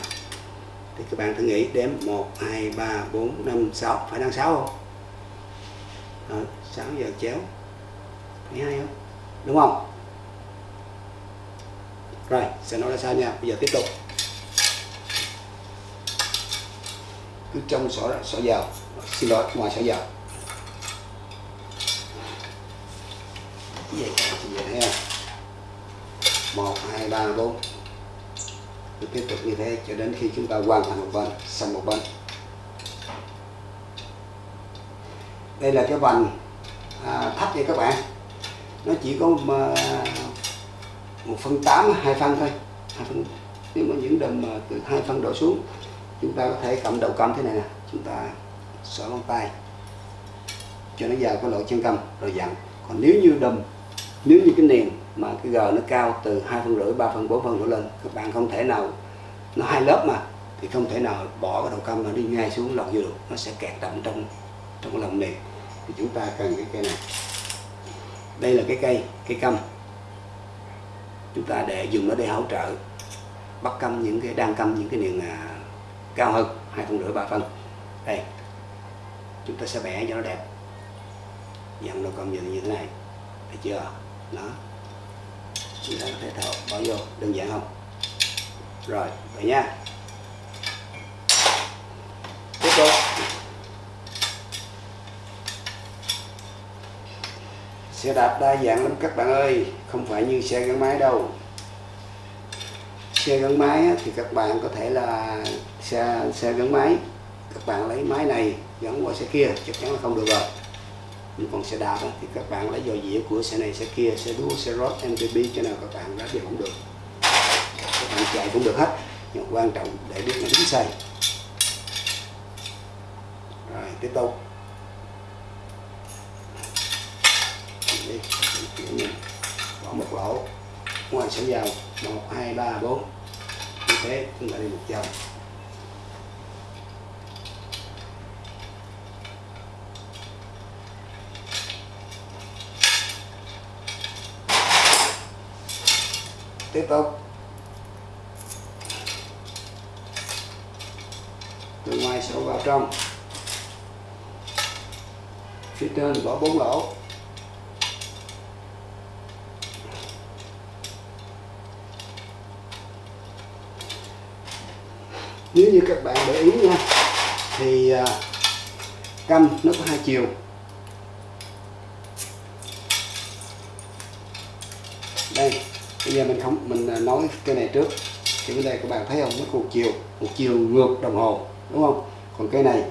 thì các bạn thử nghĩ đếm 1 2 3 4 5 6 phải đang 6 không? Ờ, Đó, 6 giờ chéo. Phải hai không? Đúng không? Rồi sẽ nói là sao nha. Bây giờ tiếp tục. Cứ trong sổ sổ giờ xin lỗi ngoài sổ giờ vậy? Vậy? Ha một hai ba bốn cứ tiếp tục như thế cho đến khi chúng ta hoàn thành một bên xong một bên. Đây là cái vành à, thấp nha các bạn. Nó chỉ có mà một phân tám hai phân thôi. Hai phân nếu mà những đầm mà từ hai phân đổ xuống chúng ta có thể cầm đầu cầm thế này nè. Chúng ta xỏ ngón tay cho nó vào cái lỗ chân cầm rồi dặn. Còn nếu như đầm nếu như cái nền mà cái g nó cao từ hai phân rưỡi ba phân bốn phân đổ lên. Các bạn không thể nào nó hai lớp mà thì không thể nào bỏ cái đầu cam mà đi ngay xuống lòng vô được nó sẽ kẹt đậm trong trong cái lòng nền thì chúng ta cần cái cây này. Đây là cái cây cây cam chúng ta để dùng nó để hỗ trợ bắt cam những cái đang cam những cái niềng à, cao hơn hai phân rưỡi ba phân. Đây. Chúng ta sẽ vẽ cho nó đẹp. Dặn đầu cam như thế này. Thấy chưa? Đó chúng ta có thể thở bỏ vô đơn giản không? Rồi, vậy nha. Tiếp tục. Xe đạp đa dạng lắm các bạn ơi. Không phải như xe gắn máy đâu. Xe gắn máy thì các bạn có thể là xe xe gắn máy. Các bạn lấy máy này gắn qua xe kia, chắc chắn là không được rồi nhưng còn xe đạp thì các bạn lấy dò dĩa của xe này, xe kia, xe đua xe road MTB cho nào các bạn đã đều cũng được. Các bạn chạy cũng được hết. Nhưng quan trọng để biết nó đúng sai rồi, tiếp tục. Đi bỏ một lỗ. Ngoài sẽ dầu, một, hai, ba, bốn. Như thế, chúng ta đi một vòng. Tiếp tục. Từ ngoài sổ vào trong. Phía trên bỏ bốn lỗ. Nếu như các bạn để ý nha thì à, căm nó có hai chiều đây bây giờ à, mình không, mình à, nói cái này trước. Thì bên đây các bạn thấy không? Nó một chiều một chiều ngược đồng hồ, đúng không? Còn cái này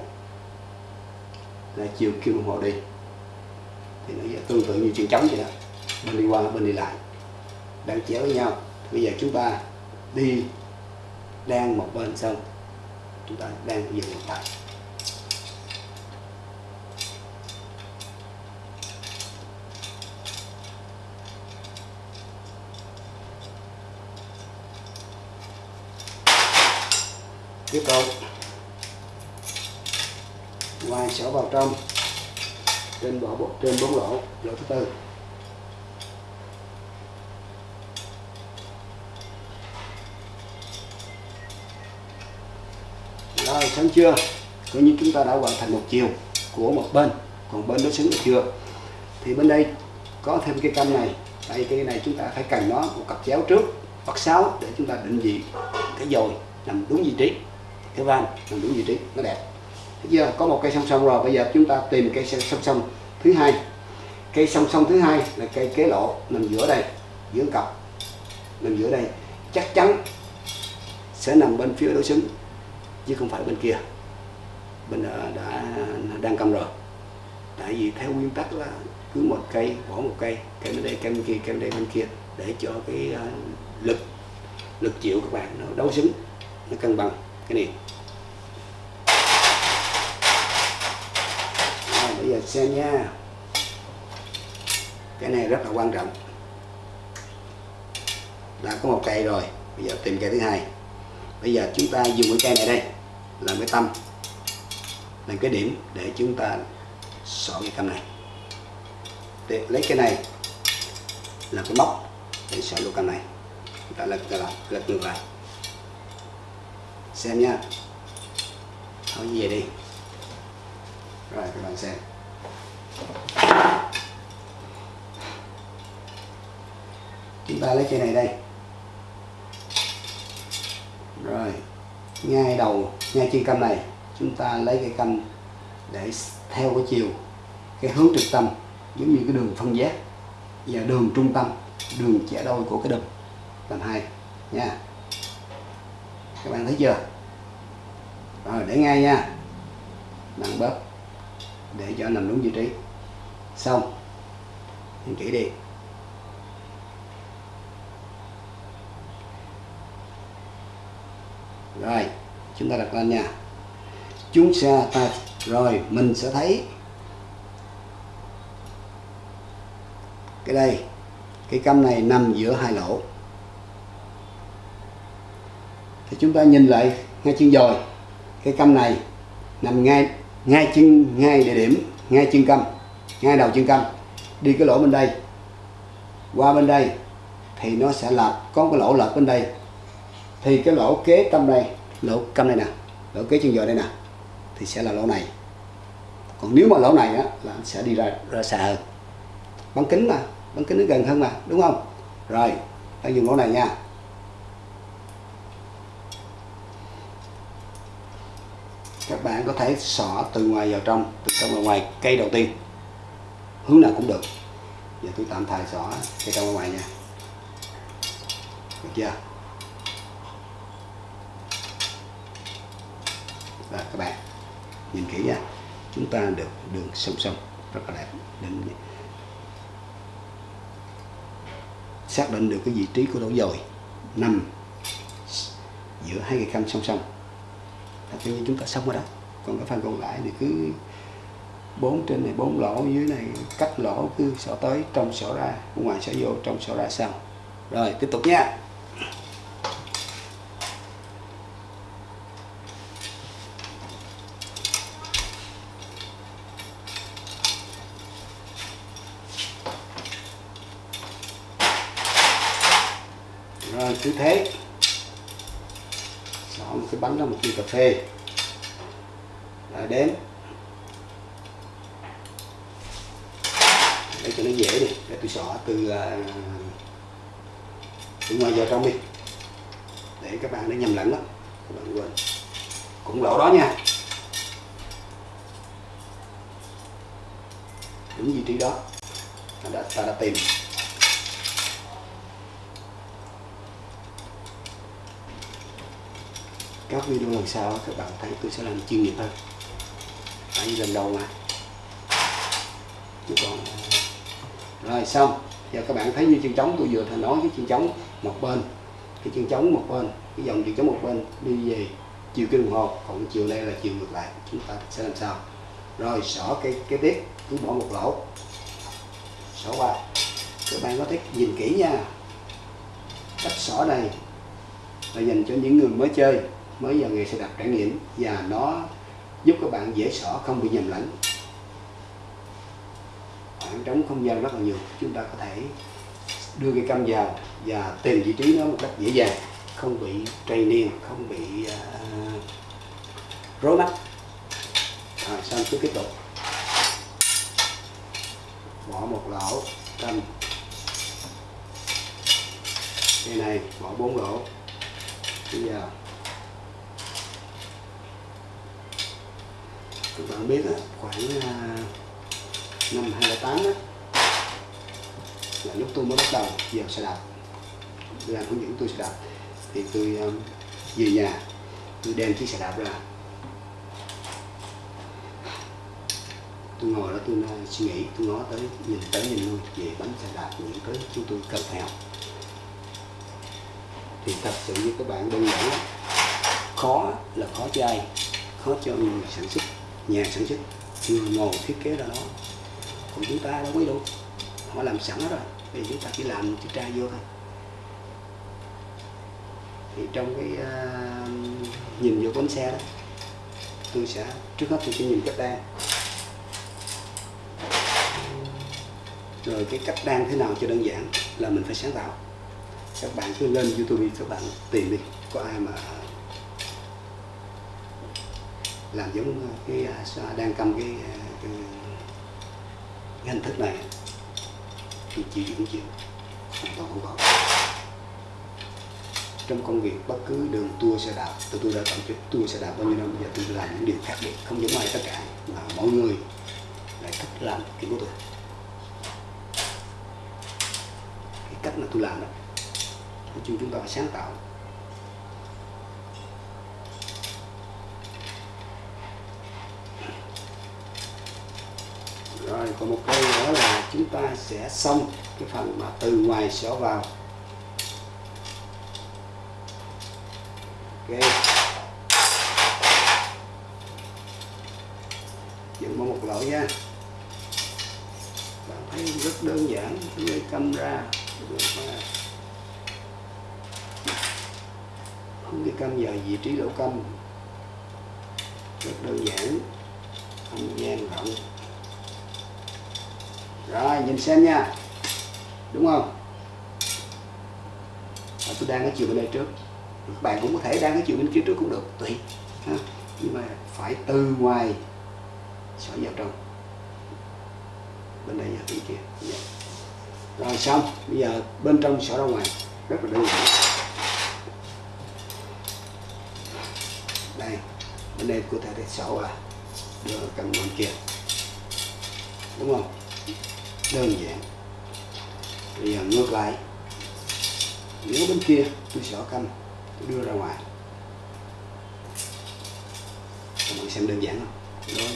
là chiều kim đồng hồ đi. Thì nó tương tự như chuyền trống vậy đó. Bên đi qua, bên đi lại. Đang chéo với nhau. Bây giờ chúng ta đi đang một bên xong. Chúng ta đang dừng một tay trong trên bỏ bộ trên bốn lỗ lỗ thứ tư. Rồi sáng chưa coi như chúng ta đã hoàn thành một chiều của một bên, còn bên đối xứng được chưa. Thì bên đây có thêm cái cam này, tại cái này chúng ta phải cần nó một cặp chéo trước, hoặc sáu, để chúng ta định vị cái dồi nằm đúng vị trí. Cái van nằm đúng vị trí, nó đẹp giờ có một cây song song rồi bây giờ chúng ta tìm cây song song. Thứ hai. Cây song song thứ hai là cây kế lộ nằm giữa đây giữa cặp nằm giữa đây. Chắc chắn sẽ nằm bên phía đối xứng chứ không phải bên kia. Bên ờ, đã, đã đang cầm rồi. Tại vì theo nguyên tắc là cứ một cây bỏ một cây cây bên đây cây bên kia cây bên đây bên kia để cho cái ờ, lực lực chịu các bạn nó đấu xứng nó cân bằng. Cái này rồi, bây xem nha. Cái này rất là quan trọng. Đã có một cây rồi bây giờ tìm cây thứ hai. Bây giờ chúng ta dùng cái cây này đây làm cái tâm làm cái điểm để chúng ta xỏ cái cam này. Để lấy cái này làm cái móc để xỏ lỗ cam này. Chúng ta lật lật lật ngược lại. Xem nha. Thôi về đi. Rồi các bạn xem chúng ta lấy cây này đây. Rồi, ngay đầu, ngay trên cam này, chúng ta lấy cây cam để theo cái chiều, cái hướng trực tâm, giống như cái đường phân giác và đường trung tâm, đường chẻ đôi của cái đùm. Làm hai, nha. Các bạn thấy chưa? Rồi, để ngay nha. Nặng bớt để cho nằm đúng vị trí xong. Nhìn kỹ đi. Rồi, chúng ta đặt lên nha. Chúng ta ta. Rồi, mình sẽ thấy cái đây. Cái căm này nằm giữa hai lỗ. Thì chúng ta nhìn lại ngay chân dồi cái căm này nằm ngay ngay chân, ngay địa điểm, ngay chân căm ngay đầu chân canh, đi cái lỗ bên đây. Qua bên đây, thì nó sẽ lật có cái lỗ lật bên đây. Thì cái lỗ kế tâm đây lỗ câm đây nè, lỗ kế chân giò đây nè, thì sẽ là lỗ này. Còn nếu mà lỗ này á, là sẽ đi ra ra xa hơn. Bán kính mà bán kính nó gần hơn mà, đúng không? Rồi, ta dùng lỗ này nha. Các bạn có thể xỏ từ ngoài vào trong, từ trong vào ngoài, cây đầu tiên hướng nào cũng được. Giờ tôi tạm thời xỏ cây trong ngoài nha. Được chưa? Và các bạn, nhìn kỹ nha. Chúng ta được đường song song, rất là đẹp. Định xác định được cái vị trí của lỗ dồi nằm giữa hai cây cam song song. Là coi như chúng ta xong rồi đó. Còn cái phần còn lại thì cứ bốn trên này, bốn lỗ, dưới này cắt lỗ cứ sổ tới, trong sổ ra, ngoài sổ vô, trong sổ ra sau. Rồi, tiếp tục nha. Rồi, cứ thế. Xỏ một cái bánh ra một ly cà phê. Rồi đến để cho nó dễ đi để tôi xỏ từ à, từ ngoài vào trong đi. Để các bạn nó nhầm lẫn đó các bạn quên. Cũng lỗ đó nha. Đúng vị trí đó. Ta đã, ta đã tìm. Các video lần sau các bạn thấy tôi sẽ làm chuyên nghiệp hơn. Tại vì lần đầu mà. Chứ còn rồi xong giờ các bạn thấy như chân trống tôi vừa thà nói cái chân trống một bên. Cái chân trống một bên, cái dòng chân trống một bên đi về chiều kim đồng hồ còn chiều đây là chiều ngược lại. Chúng ta sẽ làm sao? Rồi, xỏ cái cái tiếp cứ bỏ một lỗ. Xỏ qua. Các bạn có thể nhìn kỹ nha. Cách xỏ này là dành cho những người mới chơi, mới vào nghề xe đạp trải nghiệm và nó giúp các bạn dễ xỏ, không bị nhầm lẫn khoảng trống không gian rất là nhiều. Chúng ta có thể đưa cây cam vào và tìm vị trí nó một cách dễ dàng không bị trầy niên không bị uh, rối mắt. Rồi xong cứ tiếp tục. Bỏ một lỗ cam cây này bỏ bốn lỗ. Bây giờ các bạn biết là khoảng uh, năm 2008 đó là lúc tôi mới bắt đầu giờ xe đạp. Làm hướng dẫn tôi xe đạp. Thì tôi um, về nhà tôi đem chiếc xe đạp ra. Tôi ngồi đó tôi uh, suy nghĩ tôi ngó tới nhìn tới nhìn luôn về bánh xe đạp những cái chúng tôi cần theo thì thật sự với các bạn đơn giản khó là khó cho ai khó cho người sản xuất nhà sản xuất người ngồi thiết kế ra đó còn chúng ta đâu có đâu họ làm sẵn rồi. Thì chúng ta chỉ làm chữ tra vô thôi. Thì trong cái uh, nhìn vô bánh xe đó tôi sẽ trước hết tôi sẽ nhìn cách đan. Rồi cái cách đan thế nào cho đơn giản là mình phải sáng tạo. Các bạn cứ lên youtube các bạn tìm đi có ai mà làm giống cái à, đang cầm cái, à, cái, cái hình thức này thì chịu cũng chịu hoàn toàn không có trong công việc, bất cứ đường tour xe đạp tôi tôi đã tổng kết tour xe đạp bao nhiêu năm giờ tôi làm những điều khác biệt, không giống ai tất cả, mà mọi người lại thích làm kiểu của tôi cái cách mà tôi làm đó, nói chung chúng ta phải sáng tạo rồi còn một cây nữa là chúng ta sẽ xong cái phần mà từ ngoài xỏ vào. Ok. Dừng một lỗ nha. Bạn thấy rất đơn giản lấy camera không cái cam giờ vị trí lỗ cam rất đơn giản. Không gian rộng rồi nhìn xem nha. Đúng không? À, tôi đang ở chiều bên đây trước. Các bạn cũng có thể đang ở chiều bên kia trước cũng được tùy ha. nhưng mà phải từ ngoài xỏ vào trong bên đây và bên kia. Yeah. rồi xong. Bây giờ bên trong xỏ ra ngoài. Rất là đơn giản. Đây bên đây có thể để xỏ à, đưa cầm bên kia. Đúng không? Đơn giản. Bây giờ ngược lại. Nếu bên kia, tôi xỏ canh, tôi đưa ra ngoài. Các bạn xem đơn giản không? Rồi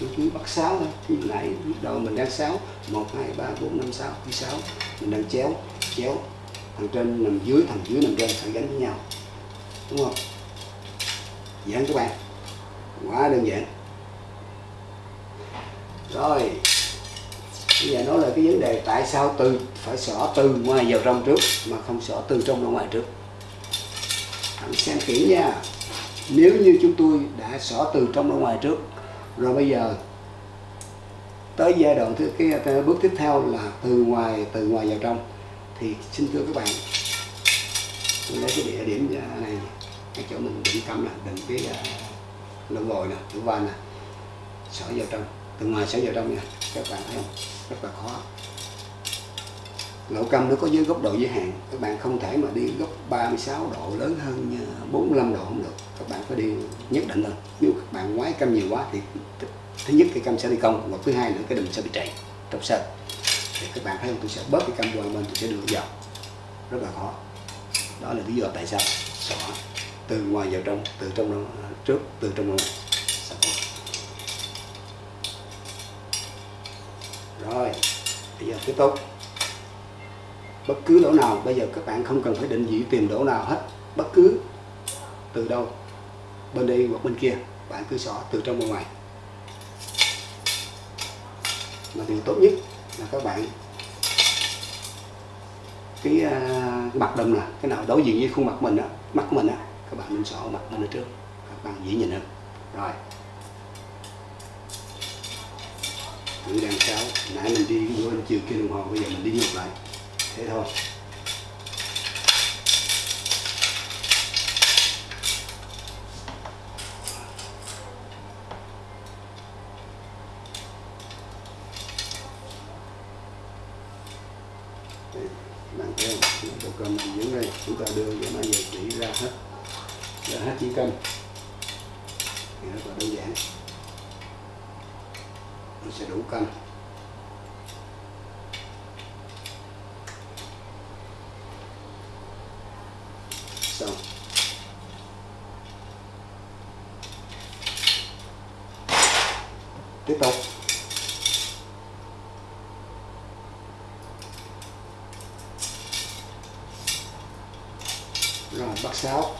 tôi cứ bắt sáu thôi. Thì lại lúc đầu mình đang sáu một, hai, ba, bốn, năm, sáu thứ sáu mình đang chéo chéo. Thằng trên nằm dưới, thằng dưới nằm trên, phải gắn với nhau. Đúng không? Giảng các bạn. Quá đơn giản. Rồi bây giờ nói là cái vấn đề tại sao từ phải xỏ từ ngoài vào trong trước mà không xỏ từ trong ra ngoài trước. Bạn xem kỹ nha. Nếu như chúng tôi đã xỏ từ trong ra ngoài trước rồi bây giờ tới giai đoạn thứ cái, cái bước tiếp theo là từ ngoài từ ngoài vào trong thì xin thưa các bạn tôi lấy cái địa điểm à, này cái chỗ mình định cắm là định cái à, uh, lỗ nè lỗ van nè xỏ vào trong từ ngoài xỏ vào trong nha các bạn thấy không? Rất là khó. Lỗ câm nó có dưới góc độ giới hạn. Các bạn không thể mà đi góc 36 độ, lớn hơn ờ, 45 độ không được. Các bạn phải đi nhất định hơn nếu các bạn ngoái câm nhiều quá thì thứ nhất cái câm sẽ đi cong và thứ hai nữa cái đùm sẽ bị chạy trong sân thì các bạn thấy không? Tôi sẽ bớt cái câm qua bên, tôi sẽ đưa vào. Rất là khó. Đó là lý do tại sao. Xỏ từ ngoài vào trong, từ trong trước, từ trong ngoài rồi bây giờ tiếp tốt. Bất cứ lỗ nào bây giờ các bạn không cần phải định vị tìm lỗ nào hết. Bất cứ từ đâu bên đây hoặc bên kia bạn cứ xỏ từ trong ra ngoài. Mà điều tốt nhất là các bạn cái, uh, cái mặt đầm là cái nào đối diện với khuôn mặt mình á mắt mình á các bạn nên xỏ mặt mình ở trước các bạn dễ nhìn hơn. Rồi. Cứ đang sáu nãy mình đi bữa chiều kia đồng hồ, bây giờ mình đi ngược lại. Thế thôi bạn thấy không bộ cơm mình dưới đây chúng ta đưa cho nó về chỉ ra hết ra hết chỉ cân thì rất là đơn giản nó sẽ đủ cân xong tiếp tục. Rồi bắt sáu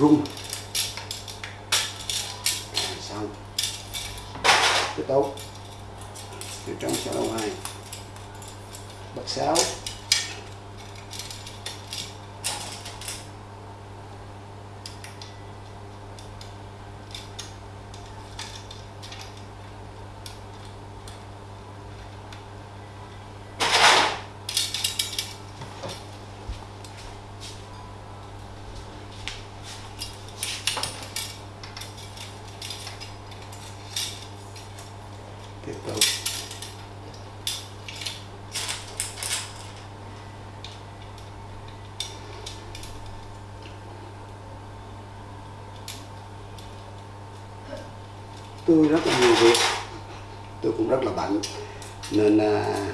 nhiều quá tôi rung rồi xong cái tốt từ trong sau đầu hai bật sáu tiếp tục tôi rất là nhiều việc. Tôi cũng rất là bận. Nên à,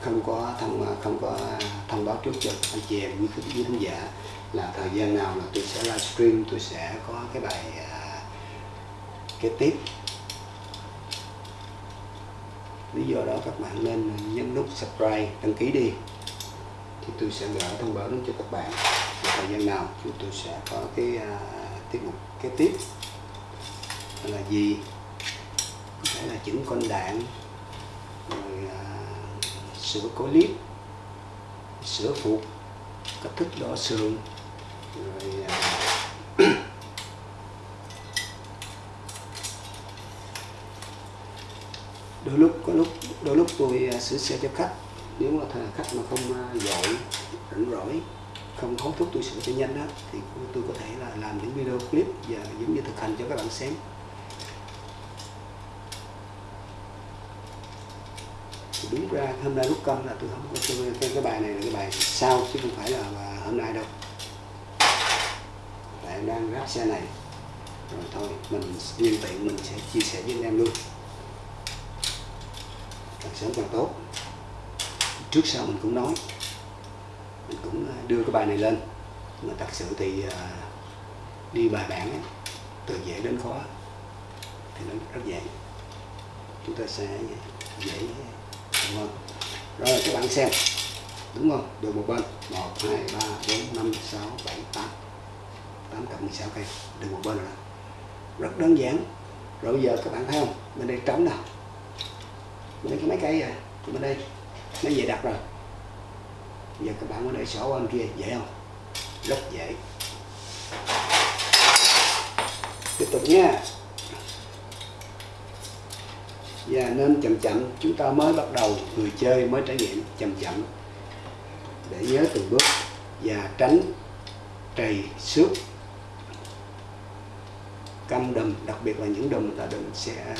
không có thông à, không có thông báo trước cho anh chị em quý quý khán giả là thời gian nào là tôi sẽ livestream tôi sẽ có cái bài à, kế tiếp. Lý do đó các bạn nên nhấn nút subscribe đăng ký đi. Thì tôi sẽ gửi thông báo đến cho các bạn và thời gian nào chúng tôi sẽ có cái à, tiết mục kế tiếp. Là gì? Có thể là chỉnh con đạn rồi à, sửa clip sửa phục cách thức đỏ sườn rồi à, [COUGHS] đôi lúc có lúc đôi lúc tôi à, sửa xe cho khách. Nếu mà thà khách mà không à, dội rảnh rỗi không hối thúc tôi sửa cho nhanh đó thì tôi có thể là làm những video clip và giống như thực hành cho các bạn xem. Đúng ra hôm nay lúc công là tôi không có tôi, cái, cái bài này là cái bài sau chứ không phải là hôm nay đâu. Tại em đang ráp xe này. Rồi thôi mình nhân tiện mình sẽ chia sẻ với anh em luôn. Càng sớm càng tốt. Trước sau mình cũng nói. Mình cũng à, đưa cái bài này lên. Mà thật sự thì uh, đi bài bản ấy, từ dễ đến khó thì nó rất dễ. Chúng ta sẽ dễ đúng không rồi, các bạn xem. Đúng không? Được một bên. Một, hai, ba, bốn, năm, sáu, bảy, tám. Tám cộng 16 cây. Được một bên rồi đó. rất đơn giản. Rồi bây giờ các bạn thấy không? Bên đây trống nào bên đây có mấy cây à? Bên đây. Nó về đặt rồi. Bây giờ các bạn ở đây sổ bên kia. Dễ không? Rất dễ. Tiếp tục nha và nên chậm chậm, chúng ta mới bắt đầu người chơi, mới trải nghiệm chậm chậm. Để nhớ từng bước và tránh trầy xước. Căm đùm, đặc biệt là những đùm là đùm sẽ,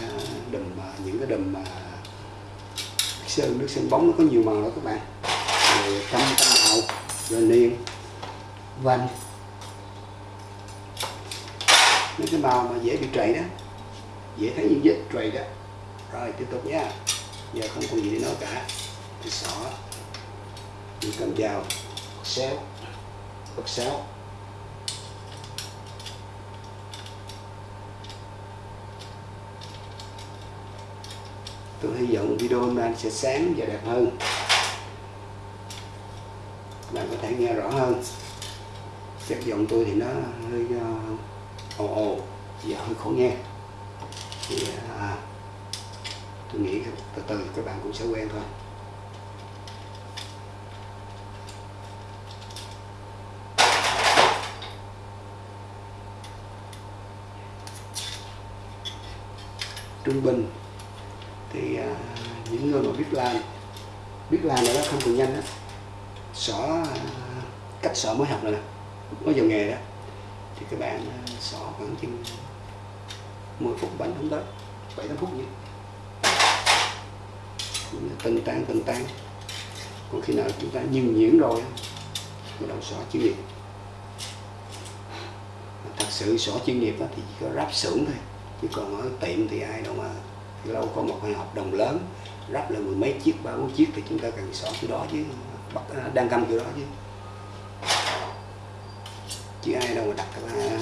đùm những cái đùm mà sơn, nước sơn bóng nó có nhiều màu đó các bạn. Rồi căm căm màu, rồi niên vành. Mấy cái màu mà dễ bị trầy đó, dễ thấy những vết trầy đó rồi tiếp tục nha. Giờ không còn gì để nói cả. Thì xỏ. Mình cầm dao. Xéo. Bật xéo. Tôi hy vọng video hôm nay sẽ sáng và đẹp hơn. Bạn có thể nghe rõ hơn. Chất giọng tôi thì nó hơi uh, ồ ồ và hơi khó nghe. Thì uh, tôi nghĩ từ từ các bạn cũng sẽ quen thôi. Trung bình thì à, những người mà biết làm biết làm là nó không cần nhanh đó xỏ à, cách xỏ mới học rồi nè mới vào nghề đó. Thì các bạn à, xỏ khoảng chừng 10 phút bánh không tới 7 8 phút như tinh tan tinh tan còn khi nào chúng ta nhìn nhuyễn rồi bắt đầu xỏ chuyên nghiệp thật sự xỏ chuyên nghiệp thì chỉ có ráp xưởng thôi. Chứ còn ở tiệm thì ai đâu mà lâu có một hai hợp đồng lớn ráp là mười mấy chiếc ba bốn chiếc thì chúng ta cần xỏ cái đó chứ bắt à, đang cầm cái đó chứ. Chứ ai đâu mà đặt cái, à,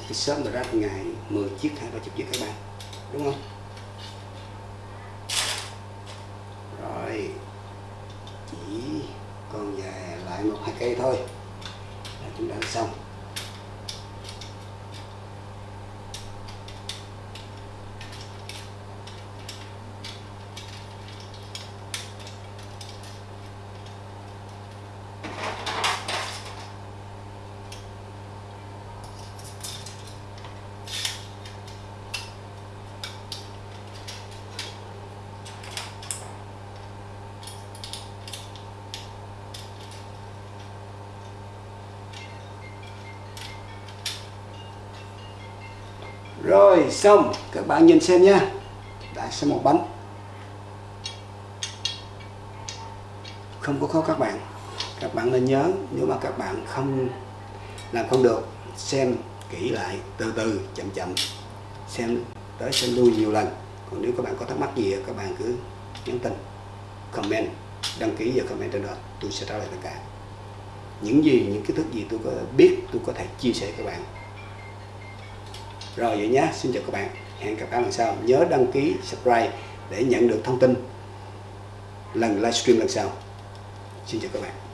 cái sớm mà ráp ngày 10 chiếc hai ba chục chiếc các bạn đúng không lại một hai cây thôi là chúng ta đã xong Rồi xong, các bạn nhìn xem nha. Đã xong một bánh. Không có khó các bạn. Các bạn nên nhớ nếu mà các bạn không làm không được, xem kỹ lại từ từ chậm chậm xem tới xem lui nhiều lần. Còn nếu các bạn có thắc mắc gì các bạn cứ nhắn tin, comment, đăng ký và comment trên đó, tôi sẽ trả lời tất cả. Những gì, những kiến thức gì tôi có biết tôi có thể chia sẻ các bạn rồi vậy nhé, xin chào các bạn. Hẹn gặp các bạn lần sau. Nhớ đăng ký, subscribe để nhận được thông tin lần livestream lần sau. Xin chào các bạn.